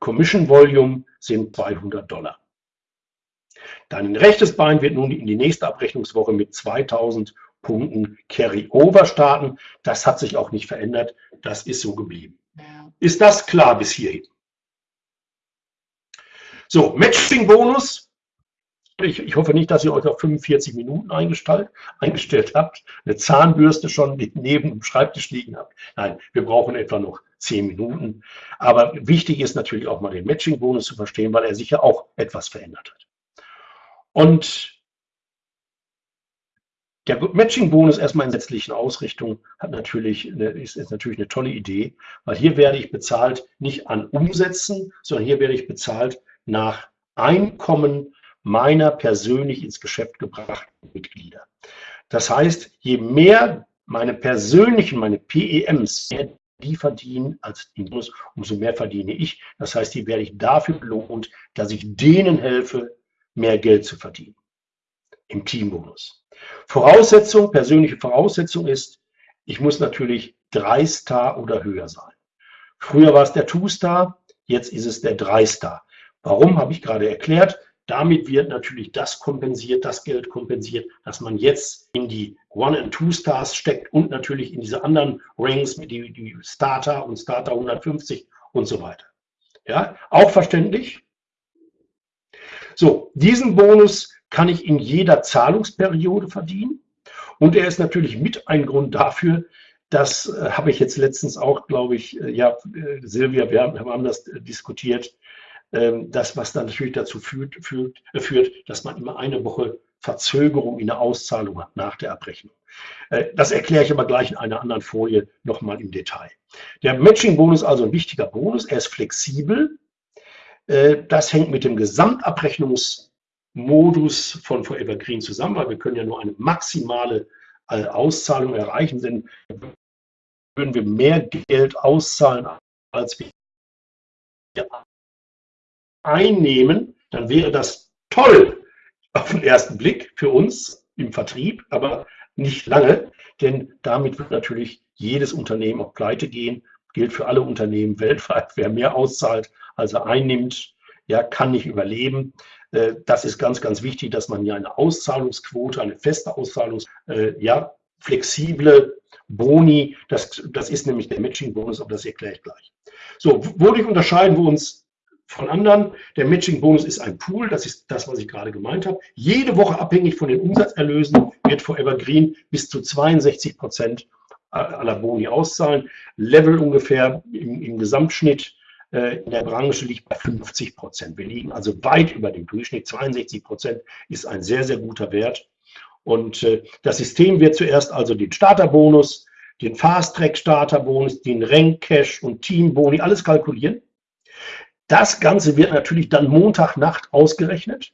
Commission Volume sind 200 Dollar. Dein rechtes Bein wird nun in die nächste Abrechnungswoche mit 2000 Punkten Carry-Over starten. Das hat sich auch nicht verändert. Das ist so geblieben. Ist das klar bis hierhin? So, Matching-Bonus. Ich, ich, hoffe nicht, dass ihr euch auf 45 Minuten eingestellt, eingestellt habt, eine Zahnbürste schon neben dem Schreibtisch liegen habt. Nein, wir brauchen etwa noch 10 Minuten. Aber wichtig ist natürlich auch mal den Matching-Bonus zu verstehen, weil er sich ja auch etwas verändert hat. Und der Matching-Bonus erstmal in sätzlichen Ausrichtung hat natürlich eine, ist, ist, natürlich eine tolle Idee, weil hier werde ich bezahlt nicht an Umsätzen, sondern hier werde ich bezahlt nach Einkommen meiner persönlich ins Geschäft gebrachten Mitglieder. Das heißt, je mehr meine persönlichen, meine PEMs, die verdienen als Bonus, umso mehr verdiene ich. Das heißt, hier werde ich dafür belohnt, dass ich denen helfe, mehr Geld zu verdienen. Im Teambonus. Voraussetzung, persönliche Voraussetzung ist, ich muss natürlich drei Star oder höher sein. Früher war es der Two-Star, jetzt ist es der Drei-Star. Warum, habe ich gerade erklärt. Damit wird natürlich das kompensiert, das Geld kompensiert, dass man jetzt in die One- and Two-Stars steckt und natürlich in diese anderen Rings, die, die Starter und Starter 150 und so weiter. Ja, auch verständlich. So, diesen Bonus kann ich in jeder Zahlungsperiode verdienen. Und er ist natürlich mit ein Grund dafür, das äh, habe ich jetzt letztens auch, glaube ich, äh, ja, äh, Silvia, wir haben, haben das äh, diskutiert, ähm, das, was dann natürlich dazu führt, führt, äh, führt, dass man immer eine Woche Verzögerung in der Auszahlung hat nach der Abrechnung. Äh, das erkläre ich aber gleich in einer anderen Folie nochmal im Detail. Der Matching-Bonus ist also ein wichtiger Bonus. Er ist flexibel. Das hängt mit dem Gesamtabrechnungs- Modus von Forever Green zusammen, weil wir können ja nur eine maximale äh, Auszahlung erreichen, denn würden wir mehr Geld auszahlen, als wir einnehmen, dann wäre das toll auf den ersten Blick für uns im Vertrieb, aber nicht lange, denn damit wird natürlich jedes Unternehmen auch pleite gehen. Gilt für alle Unternehmen weltweit. Wer mehr auszahlt, als er einnimmt, ja, kann nicht überleben. Äh, das ist ganz, ganz wichtig, dass man ja eine Auszahlungsquote, eine feste Auszahlungs, äh, ja, flexible Boni, das, das ist nämlich der Matching-Bonus, aber das erkläre ich gleich. So, wodurch unterscheiden wir uns von anderen? Der Matching-Bonus ist ein Pool, das ist das, was ich gerade gemeint habe. Jede Woche abhängig von den Umsatzerlösen wird Forever Green bis zu 62 Prozent aller Boni auszahlen. Level ungefähr im, im Gesamtschnitt äh, in der Branche liegt bei 50 Prozent. Wir liegen also weit über dem Durchschnitt. 62 Prozent ist ein sehr, sehr guter Wert. Und äh, das System wird zuerst also den Starterbonus, den Fast-Track-Starterbonus, den Rank-Cash und Team-Boni, alles kalkulieren. Das Ganze wird natürlich dann Montagnacht ausgerechnet.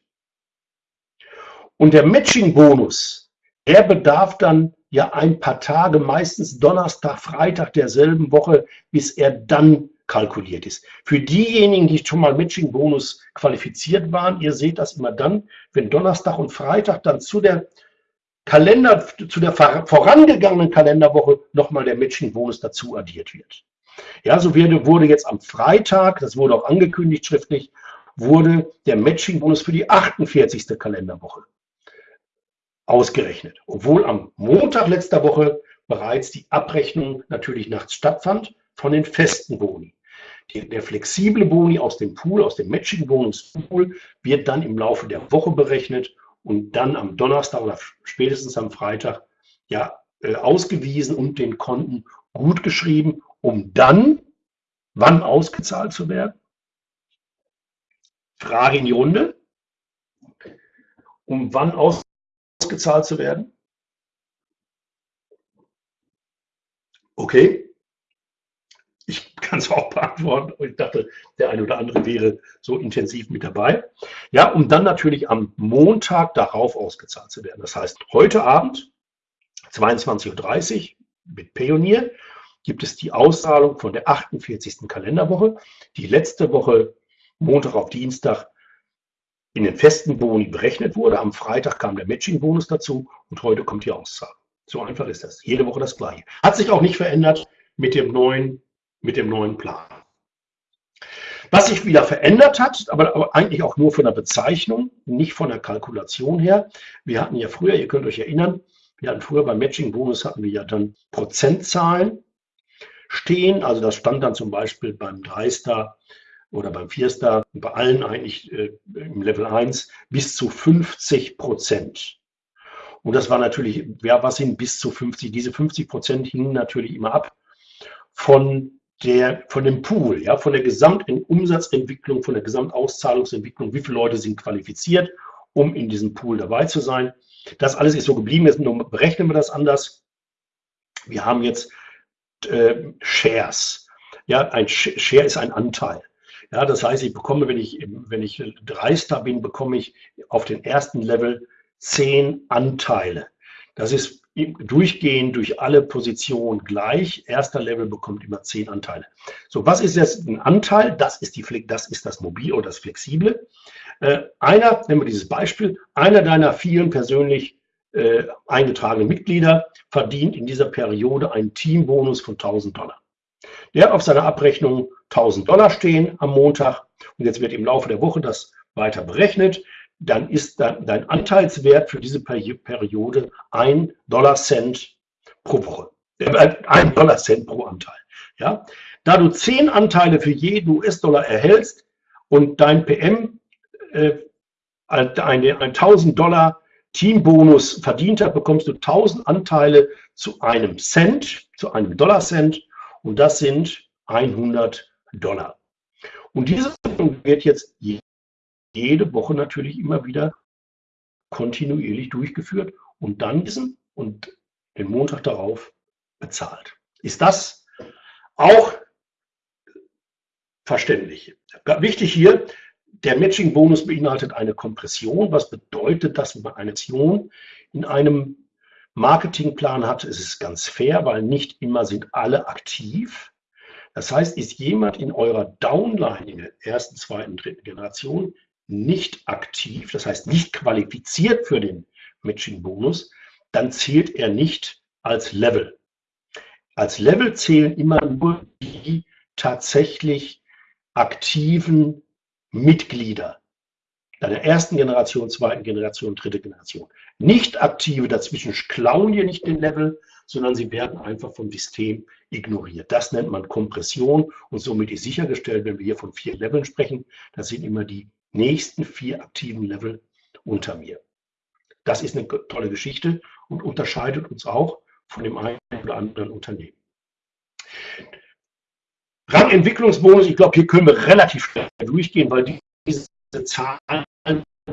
Und der Matching-Bonus, der bedarf dann ja ein paar Tage, meistens Donnerstag, Freitag derselben Woche, bis er dann kalkuliert ist. Für diejenigen, die schon mal Matching-Bonus qualifiziert waren, ihr seht das immer dann, wenn Donnerstag und Freitag dann zu der Kalender, zu der vorangegangenen Kalenderwoche nochmal der Matching-Bonus dazu addiert wird. Ja, so wurde, jetzt am Freitag, das wurde auch angekündigt schriftlich, wurde der Matching-Bonus für die 48. Kalenderwoche ausgerechnet. Obwohl am Montag letzter Woche bereits die Abrechnung natürlich nachts stattfand von den festen Boni. Der flexible Boni aus dem Pool, aus dem Matching-Bonus-Pool, wird dann im Laufe der Woche berechnet und dann am Donnerstag oder spätestens am Freitag ja, äh, ausgewiesen und den Konten gut geschrieben, um dann, wann ausgezahlt zu werden? Frage in die Runde. Um wann ausgezahlt zu werden? Okay, ich kann es auch beantworten. Ich dachte, der eine oder andere wäre so intensiv mit dabei. Ja, um dann natürlich am Montag darauf ausgezahlt zu werden. Das heißt, heute Abend, 22.30 Uhr mit Pionier, gibt es die Auszahlung von der 48. Kalenderwoche. Die letzte Woche, Montag auf Dienstag, in den festen Boni berechnet wurde. Am Freitag kam der Matching-Bonus dazu und heute kommt die Auszahlung. So einfach ist das. Jede Woche das Gleiche. Hat sich auch nicht verändert mit dem neuen, mit dem neuen Plan. Was sich wieder verändert hat, aber, aber, eigentlich auch nur von der Bezeichnung, nicht von der Kalkulation her. Wir hatten ja früher, ihr könnt euch erinnern, wir hatten früher beim Matching-Bonus hatten wir ja dann Prozentzahlen stehen. Also das stand dann zum Beispiel beim 3-Star oder beim 4-Star, bei allen eigentlich äh, im Level 1 bis zu 50 Prozent. Und das war natürlich, ja, was sind bis zu 50? Diese 50 Prozent hingen natürlich immer ab von der, von dem Pool, ja, von der Gesamtumsatzentwicklung, von der Gesamtauszahlungsentwicklung, wie viele Leute sind qualifiziert, um in diesem Pool dabei zu sein. Das alles ist so geblieben, jetzt nur berechnen wir das anders. Wir haben jetzt äh, Shares. Ja, ein Share ist ein Anteil. Ja, das heißt, ich bekomme, wenn ich, wenn ich Dreister bin, bekomme ich auf den ersten Level zehn Anteile. Das ist durchgehend durch alle Positionen gleich. Erster Level bekommt immer zehn Anteile. So, was ist jetzt ein Anteil? Das ist, die, das, ist das Mobil oder das Flexible. Äh, einer, nehmen wir dieses Beispiel, einer deiner vielen persönlich äh, eingetragenen Mitglieder verdient in dieser Periode einen Teambonus von 1000 Dollar. Der hat auf seiner Abrechnung 1000 Dollar stehen am Montag und jetzt wird im Laufe der Woche das weiter berechnet. Dann ist dein Anteilswert für diese Periode ein Dollar Cent pro Woche. Äh, ein Dollar Cent pro Anteil. Ja? Da du 10 Anteile für jeden US-Dollar erhältst und dein PM äh, eine, 1000 Dollar Teambonus verdient hat, bekommst du 1000 Anteile zu einem Cent, zu einem Dollar Cent und das sind 100 Dollar. Und diese wird jetzt jede Woche natürlich immer wieder kontinuierlich durchgeführt und dann diesen und den Montag darauf bezahlt. Ist das auch verständlich? Wichtig hier, der Matching-Bonus beinhaltet eine Kompression. Was bedeutet das, wenn man eine Aktion in einem Marketingplan hat, ist es ganz fair, weil nicht immer sind alle aktiv. Das heißt, ist jemand in eurer Downline in der ersten, zweiten, dritten Generation nicht aktiv, das heißt nicht qualifiziert für den Matching-Bonus, dann zählt er nicht als Level. Als Level zählen immer nur die tatsächlich aktiven Mitglieder deiner ersten Generation, zweiten Generation, dritte Generation. Nicht aktive dazwischen klauen hier nicht den Level, sondern sie werden einfach vom System ignoriert. Das nennt man Kompression und somit ist sichergestellt, wenn wir hier von vier Leveln sprechen, das sind immer die nächsten vier aktiven Level unter mir. Das ist eine tolle Geschichte und unterscheidet uns auch von dem einen oder anderen Unternehmen. Rangentwicklungsbonus, ich glaube, hier können wir relativ schnell durchgehen, weil diese Zahlen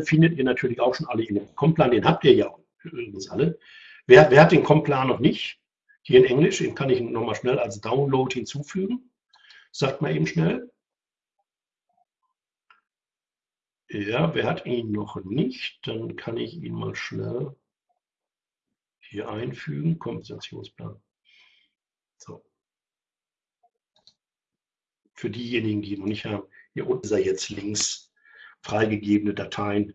findet ihr natürlich auch schon alle in dem Komplan. Den habt ihr ja übrigens alle. Wer, wer hat den Komplan noch nicht? Hier in Englisch, den kann ich nochmal schnell als Download hinzufügen. Sagt mal eben schnell. Ja, wer hat ihn noch nicht? Dann kann ich ihn mal schnell hier einfügen. Kompensationsplan. So. Für diejenigen, die ihn noch nicht haben, hier unten ist er jetzt links freigegebene Dateien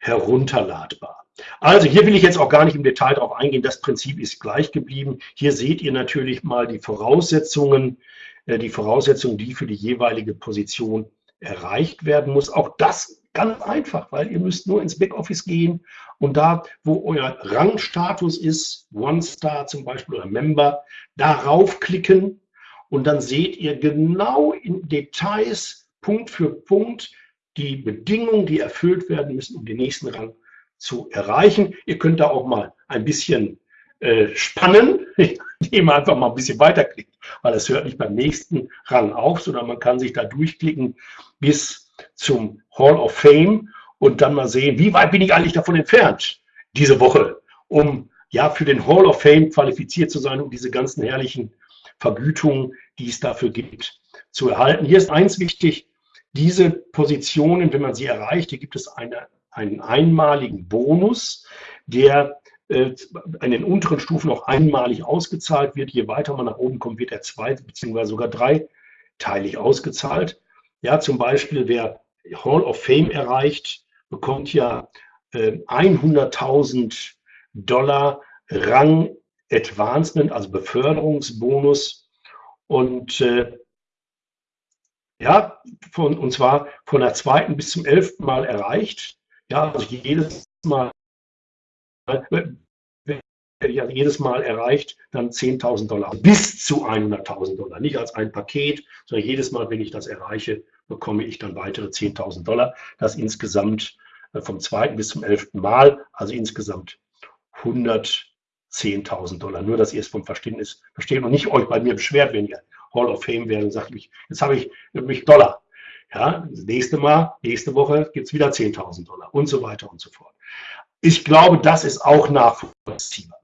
herunterladbar. Also hier will ich jetzt auch gar nicht im Detail darauf eingehen. Das Prinzip ist gleich geblieben. Hier seht ihr natürlich mal die Voraussetzungen, äh, die Voraussetzungen, die für die jeweilige Position erreicht werden muss. Auch das ganz einfach, weil ihr müsst nur ins Backoffice gehen und da, wo euer Rangstatus ist, One-Star zum Beispiel oder Member, darauf klicken und dann seht ihr genau in Details, Punkt für Punkt, die Bedingungen, die erfüllt werden müssen, um den nächsten Rang zu erreichen. Ihr könnt da auch mal ein bisschen äh, spannen, *laughs* indem man einfach mal ein bisschen weiterklickt, weil es hört nicht beim nächsten Rang auf, sondern man kann sich da durchklicken bis zum Hall of Fame und dann mal sehen, wie weit bin ich eigentlich davon entfernt diese Woche, um ja für den Hall of Fame qualifiziert zu sein und diese ganzen herrlichen Vergütungen, die es dafür gibt, zu erhalten. Hier ist eins wichtig, diese Positionen, wenn man sie erreicht, hier gibt es eine, einen einmaligen Bonus, der äh, in den unteren Stufen auch einmalig ausgezahlt wird. Je weiter man nach oben kommt, wird er zwei bzw. sogar dreiteilig ausgezahlt. Ja, zum Beispiel, wer Hall of Fame erreicht, bekommt ja äh, 100.000 Dollar Rang Advancement, also Beförderungsbonus. Und äh, ja, von, und zwar von der zweiten bis zum elften Mal erreicht. Ja, also jedes Mal, ja, jedes Mal erreicht, dann 10.000 Dollar, bis zu 100.000 Dollar. Nicht als ein Paket, sondern jedes Mal, wenn ich das erreiche, bekomme ich dann weitere 10.000 Dollar. Das insgesamt äh, vom zweiten bis zum elften Mal, also insgesamt 110.000 Dollar. Nur, dass ihr es vom Verständnis versteht und nicht euch bei mir beschwert, wenn ihr Hall of Fame wäre und sagt, jetzt habe ich nämlich Dollar. Ja, nächste Mal, nächste Woche gibt es wieder 10.000 Dollar und so weiter und so fort. Ich glaube, das ist auch nachvollziehbar.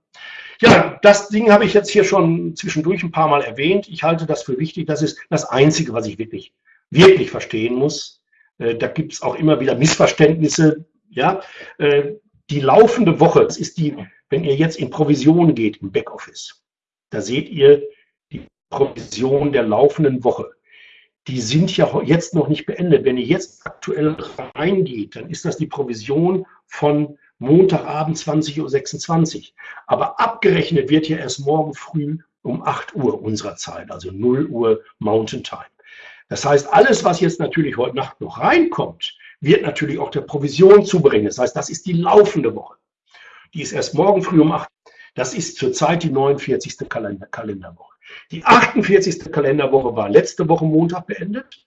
Ja, das Ding habe ich jetzt hier schon zwischendurch ein paar Mal erwähnt. Ich halte das für wichtig. Das ist das Einzige, was ich wirklich, wirklich verstehen muss. Äh, da gibt es auch immer wieder Missverständnisse. Ja, äh, die laufende Woche, das ist die, wenn ihr jetzt in Provision geht im Backoffice, da seht ihr die Provision der laufenden Woche. Die sind ja jetzt noch nicht beendet. Wenn ihr jetzt aktuell reingeht, dann ist das die Provision von Montagabend 20.26 Uhr. Aber abgerechnet wird ja erst morgen früh um 8 Uhr unserer Zeit, also 0 Uhr Mountain Time. Das heißt, alles, was jetzt natürlich heute Nacht noch reinkommt, wird natürlich auch der Provision zubringen. Das heißt, das ist die laufende Woche. Die ist erst morgen früh um 8 Uhr. Das ist zurzeit die 49. Kalender Kalenderwoche. Die 48. Kalenderwoche war letzte Woche Montag beendet.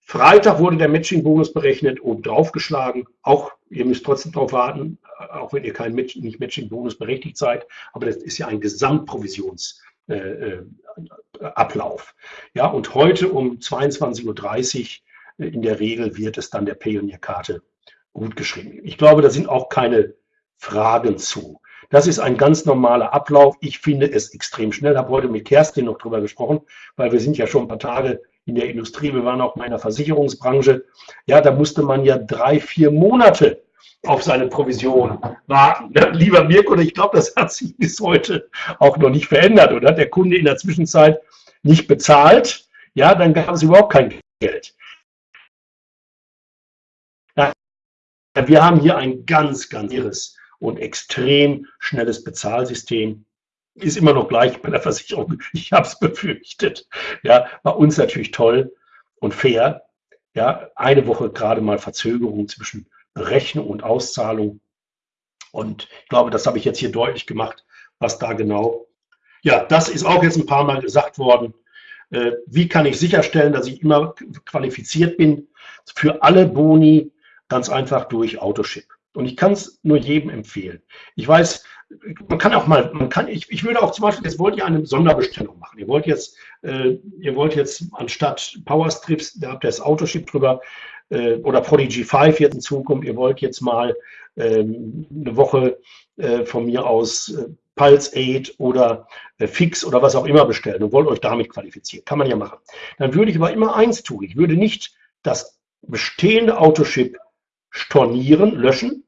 Freitag wurde der Matching-Bonus berechnet und draufgeschlagen. Auch, ihr müsst trotzdem darauf warten, auch wenn ihr kein Match, nicht Matching-Bonus berechtigt seid. Aber das ist ja ein Gesamtprovisionsablauf. Äh, äh ja, und heute um 22.30 Uhr äh, in der Regel wird es dann der Payoneer-Karte gut geschrieben. Ich glaube, da sind auch keine Fragen zu. Das ist ein ganz normaler Ablauf. Ich finde es extrem schnell. Ich habe heute mit Kerstin noch drüber gesprochen, weil wir sind ja schon ein paar Tage in der Industrie, wir waren auch in meiner Versicherungsbranche. Ja, da musste man ja drei, vier Monate auf seine Provision warten. Ja, lieber Mirko, ich glaube, das hat sich bis heute auch noch nicht verändert. Und hat der Kunde in der Zwischenzeit nicht bezahlt, ja, dann gab es überhaupt kein Geld. Ja, wir haben hier ein ganz, ganz irres und extrem schnelles Bezahlsystem ist immer noch gleich bei der Versicherung. Ich habe es befürchtet. Ja, bei uns natürlich toll und fair. Ja, eine Woche gerade mal Verzögerung zwischen Berechnung und Auszahlung. Und ich glaube, das habe ich jetzt hier deutlich gemacht, was da genau. Ja, das ist auch jetzt ein paar Mal gesagt worden. Äh, wie kann ich sicherstellen, dass ich immer qualifiziert bin für alle Boni? Ganz einfach durch Autoship. Und ich kann es nur jedem empfehlen. Ich weiß, man kann auch mal, man kann, ich, ich würde auch zum Beispiel, jetzt wollt ihr eine Sonderbestellung machen. Ihr wollt jetzt, äh, ihr wollt jetzt anstatt Powerstrips, da habt ihr das Autoship drüber, äh, oder Prodigy 5 jetzt in Zukunft, ihr wollt jetzt mal äh, eine Woche äh, von mir aus äh, Pulse 8 oder äh, Fix oder was auch immer bestellen und wollt euch damit qualifizieren. Kann man ja machen. Dann würde ich aber immer eins tun. Ich würde nicht das bestehende Autoship stornieren, löschen,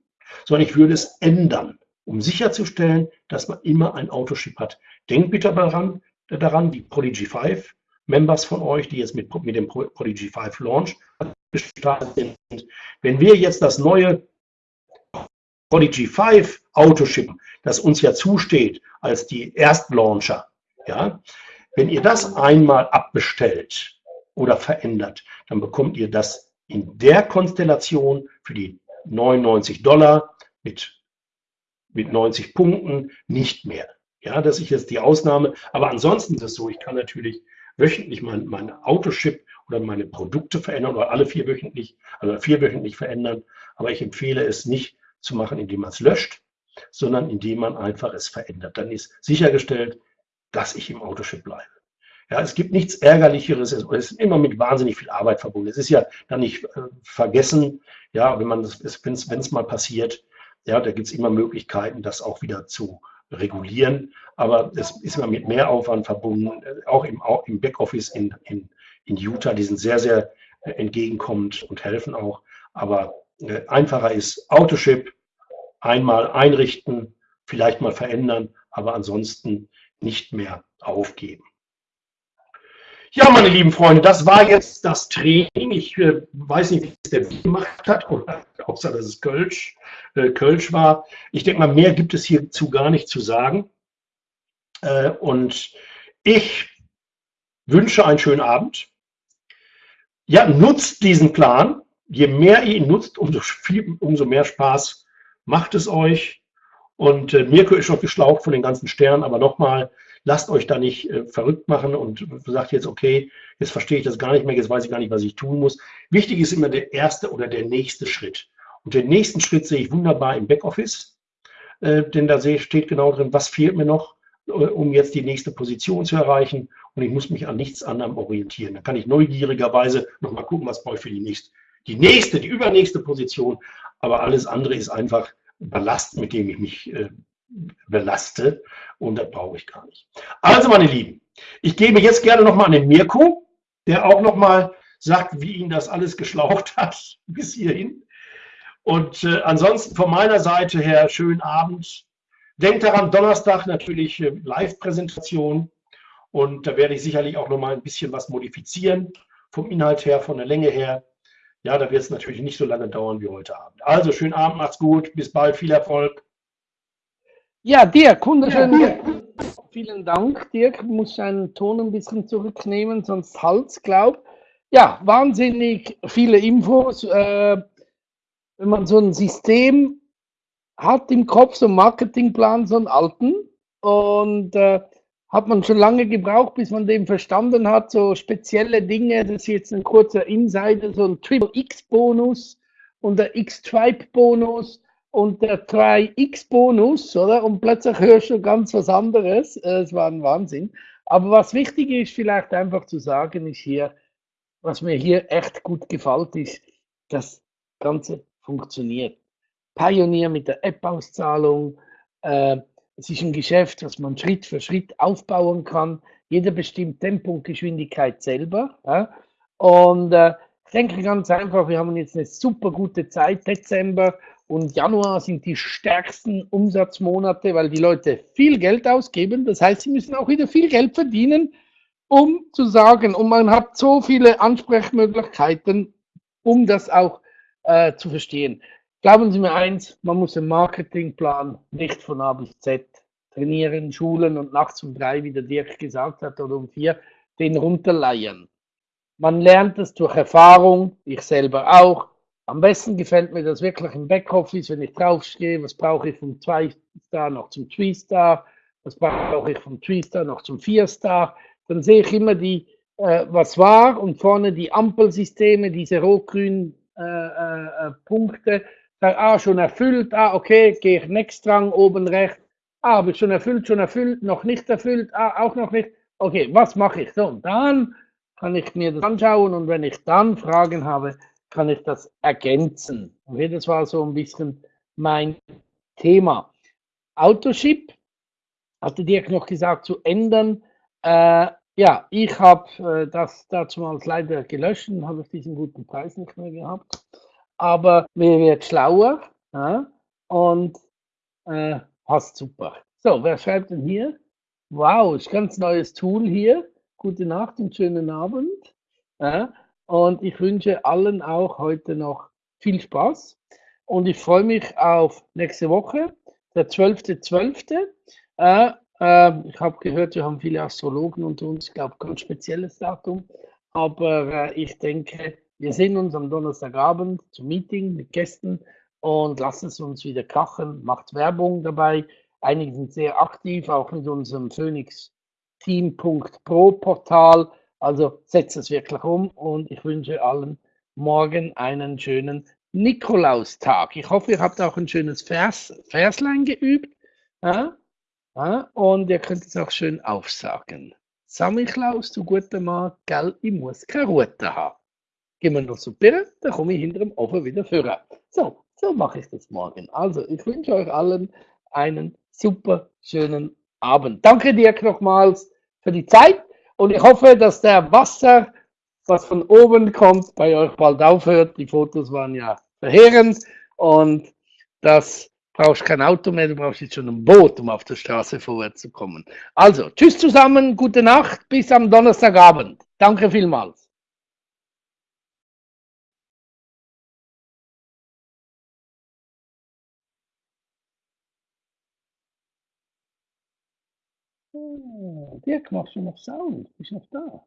sondern ich würde es ändern um sicherzustellen, dass man immer ein Autoship hat. Denkt bitte daran, daran die Prodigy 5 Members von euch, die jetzt mit, mit dem Prodigy 5 Launch gestartet sind. Wenn wir jetzt das neue Prodigy 5 Autoship, das uns ja zusteht als die Erstlauncher, ja, wenn ihr das einmal abbestellt oder verändert, dann bekommt ihr das in der Konstellation für die 99 Dollar mit mit 90 Punkten nicht mehr. Ja, das ist jetzt die Ausnahme. Aber ansonsten ist es so, ich kann natürlich wöchentlich mein, mein Autoship oder meine Produkte verändern oder alle vier wöchentlich, also vier wöchentlich verändern. Aber ich empfehle es nicht zu machen, indem man es löscht, sondern indem man einfach es verändert. Dann ist sichergestellt, dass ich im Autoship bleibe. Ja, es gibt nichts Ärgerlicheres, es ist immer mit wahnsinnig viel Arbeit verbunden. Es ist ja dann nicht äh, vergessen, ja, wenn das, wenn es mal passiert, ja, da gibt es immer Möglichkeiten, das auch wieder zu regulieren. Aber es ist immer mit Mehraufwand verbunden, auch im, auch im Backoffice in, in, in Utah. Die sind sehr, sehr äh, entgegenkommend und helfen auch. Aber äh, einfacher ist Autoship, einmal einrichten, vielleicht mal verändern, aber ansonsten nicht mehr aufgeben. Ja, meine lieben Freunde, das war jetzt das Training. Ich äh, weiß nicht, wie es der gemacht hat, oder außer dass es Kölsch, äh, Kölsch war. Ich denke mal, mehr gibt es hierzu gar nicht zu sagen. Äh, und ich wünsche einen schönen Abend. Ja, nutzt diesen Plan. Je mehr ihr ihn nutzt, umso, viel, umso mehr Spaß macht es euch. Und äh, Mirko ist schon geschlaucht von den ganzen Sternen, aber nochmal, lasst euch da nicht äh, verrückt machen und sagt jetzt, okay, jetzt verstehe ich das gar nicht mehr, jetzt weiß ich gar nicht, was ich tun muss. Wichtig ist immer der erste oder der nächste Schritt. Und den nächsten Schritt sehe ich wunderbar im Backoffice, äh, denn da steht genau drin, was fehlt mir noch, äh, um jetzt die nächste Position zu erreichen. Und ich muss mich an nichts anderem orientieren. Dann kann ich neugierigerweise nochmal gucken, was brauche ich für die nächste, die nächste, die übernächste Position. Aber alles andere ist einfach Ballast, mit dem ich mich äh, belaste. Und das brauche ich gar nicht. Also, meine Lieben, ich gebe jetzt gerne nochmal an den Mirko, der auch nochmal sagt, wie ihn das alles geschlaucht *laughs* hat bis hierhin. Und äh, ansonsten von meiner Seite her, schönen Abend. Denkt daran, Donnerstag natürlich äh, Live-Präsentation. Und da werde ich sicherlich auch nochmal ein bisschen was modifizieren. Vom Inhalt her, von der Länge her. Ja, da wird es natürlich nicht so lange dauern wie heute Abend. Also, schönen Abend, macht's gut, bis bald, viel Erfolg. Ja, Dirk, wunderschön. Ja, Vielen Dank, Dirk. Ich muss seinen Ton ein bisschen zurücknehmen, sonst Hals, glaub. Ja, wahnsinnig viele Infos. Äh, wenn man so ein System hat im Kopf, so einen Marketingplan, so einen alten, und äh, hat man schon lange gebraucht, bis man den verstanden hat, so spezielle Dinge, das ist jetzt ein kurzer Insider, so ein Triple X-Bonus und der X-Tribe-Bonus und der 3x-Bonus, oder? Und plötzlich hörst du ganz was anderes. Äh, es war ein Wahnsinn. Aber was wichtig ist, vielleicht einfach zu sagen, ist hier, was mir hier echt gut gefällt, ist, das Ganze funktioniert. Pionier mit der App-Auszahlung, äh, es ist ein Geschäft, das man Schritt für Schritt aufbauen kann. Jeder bestimmt Tempo und Geschwindigkeit selber. Ja? Und äh, ich denke ganz einfach, wir haben jetzt eine super gute Zeit. Dezember und Januar sind die stärksten Umsatzmonate, weil die Leute viel Geld ausgeben. Das heißt, sie müssen auch wieder viel Geld verdienen, um zu sagen, und man hat so viele Ansprechmöglichkeiten, um das auch äh, zu verstehen. Glauben Sie mir eins, man muss einen Marketingplan nicht von A bis Z trainieren, schulen und nachts um drei, wie der Dirk gesagt hat, oder um vier, den runterleiern. Man lernt es durch Erfahrung, ich selber auch. Am besten gefällt mir das wirklich im Backoffice, wenn ich draufstehe, was brauche ich vom 2-Star noch zum 3-Star, was brauche ich vom 3-Star noch zum 4-Star. Dann sehe ich immer die, äh, was war und vorne die Ampelsysteme, diese rot-grünen äh, äh, äh Punkte Sag, ah, schon erfüllt, ah, okay, gehe ich next Rang, oben rechts. Ah, habe ich schon erfüllt, schon erfüllt, noch nicht erfüllt, ah, auch noch nicht. Okay, was mache ich? So, und dann kann ich mir das anschauen und wenn ich dann Fragen habe, kann ich das ergänzen. Okay, das war so ein bisschen mein Thema. Autoship, hatte Dirk noch gesagt, zu ändern. Äh, ja, ich habe äh, das dazu mal leider gelöscht und habe diesen guten Preis nicht mehr gehabt aber mir wird schlauer ja, und äh, passt super. So, wer schreibt denn hier? Wow, ist ganz neues Tool hier. Gute Nacht und schönen Abend. Ja, und ich wünsche allen auch heute noch viel Spaß. Und ich freue mich auf nächste Woche, der 12.12. .12. Äh, äh, ich habe gehört, wir haben viele Astrologen unter uns, ich glaube, ganz spezielles Datum. Aber äh, ich denke, wir sehen uns am Donnerstagabend zum Meeting mit Gästen und lassen es uns wieder krachen. Macht Werbung dabei. Einige sind sehr aktiv, auch mit unserem Phoenix Team.pro Portal. Also setzt es wirklich um und ich wünsche allen morgen einen schönen Nikolaustag. Ich hoffe, ihr habt auch ein schönes Vers, Verslein geübt. Ja? Ja? Und ihr könnt es auch schön aufsagen. Samichlaus, du guter Mann, gell, ich muss keine Route haben gehen wir noch zu Birne, dann komme ich hinter dem Ofen wieder führen. So, so mache ich das morgen. Also, ich wünsche euch allen einen super schönen Abend. Danke dir nochmals für die Zeit und ich hoffe, dass der Wasser, was von oben kommt, bei euch bald aufhört. Die Fotos waren ja verheerend und das brauchst kein Auto mehr, du brauchst jetzt schon ein Boot, um auf der Straße vorwärts zu kommen. Also, tschüss zusammen, gute Nacht, bis am Donnerstagabend. Danke vielmals. Oh, Dirk, machst du noch Sound? Bist du noch da?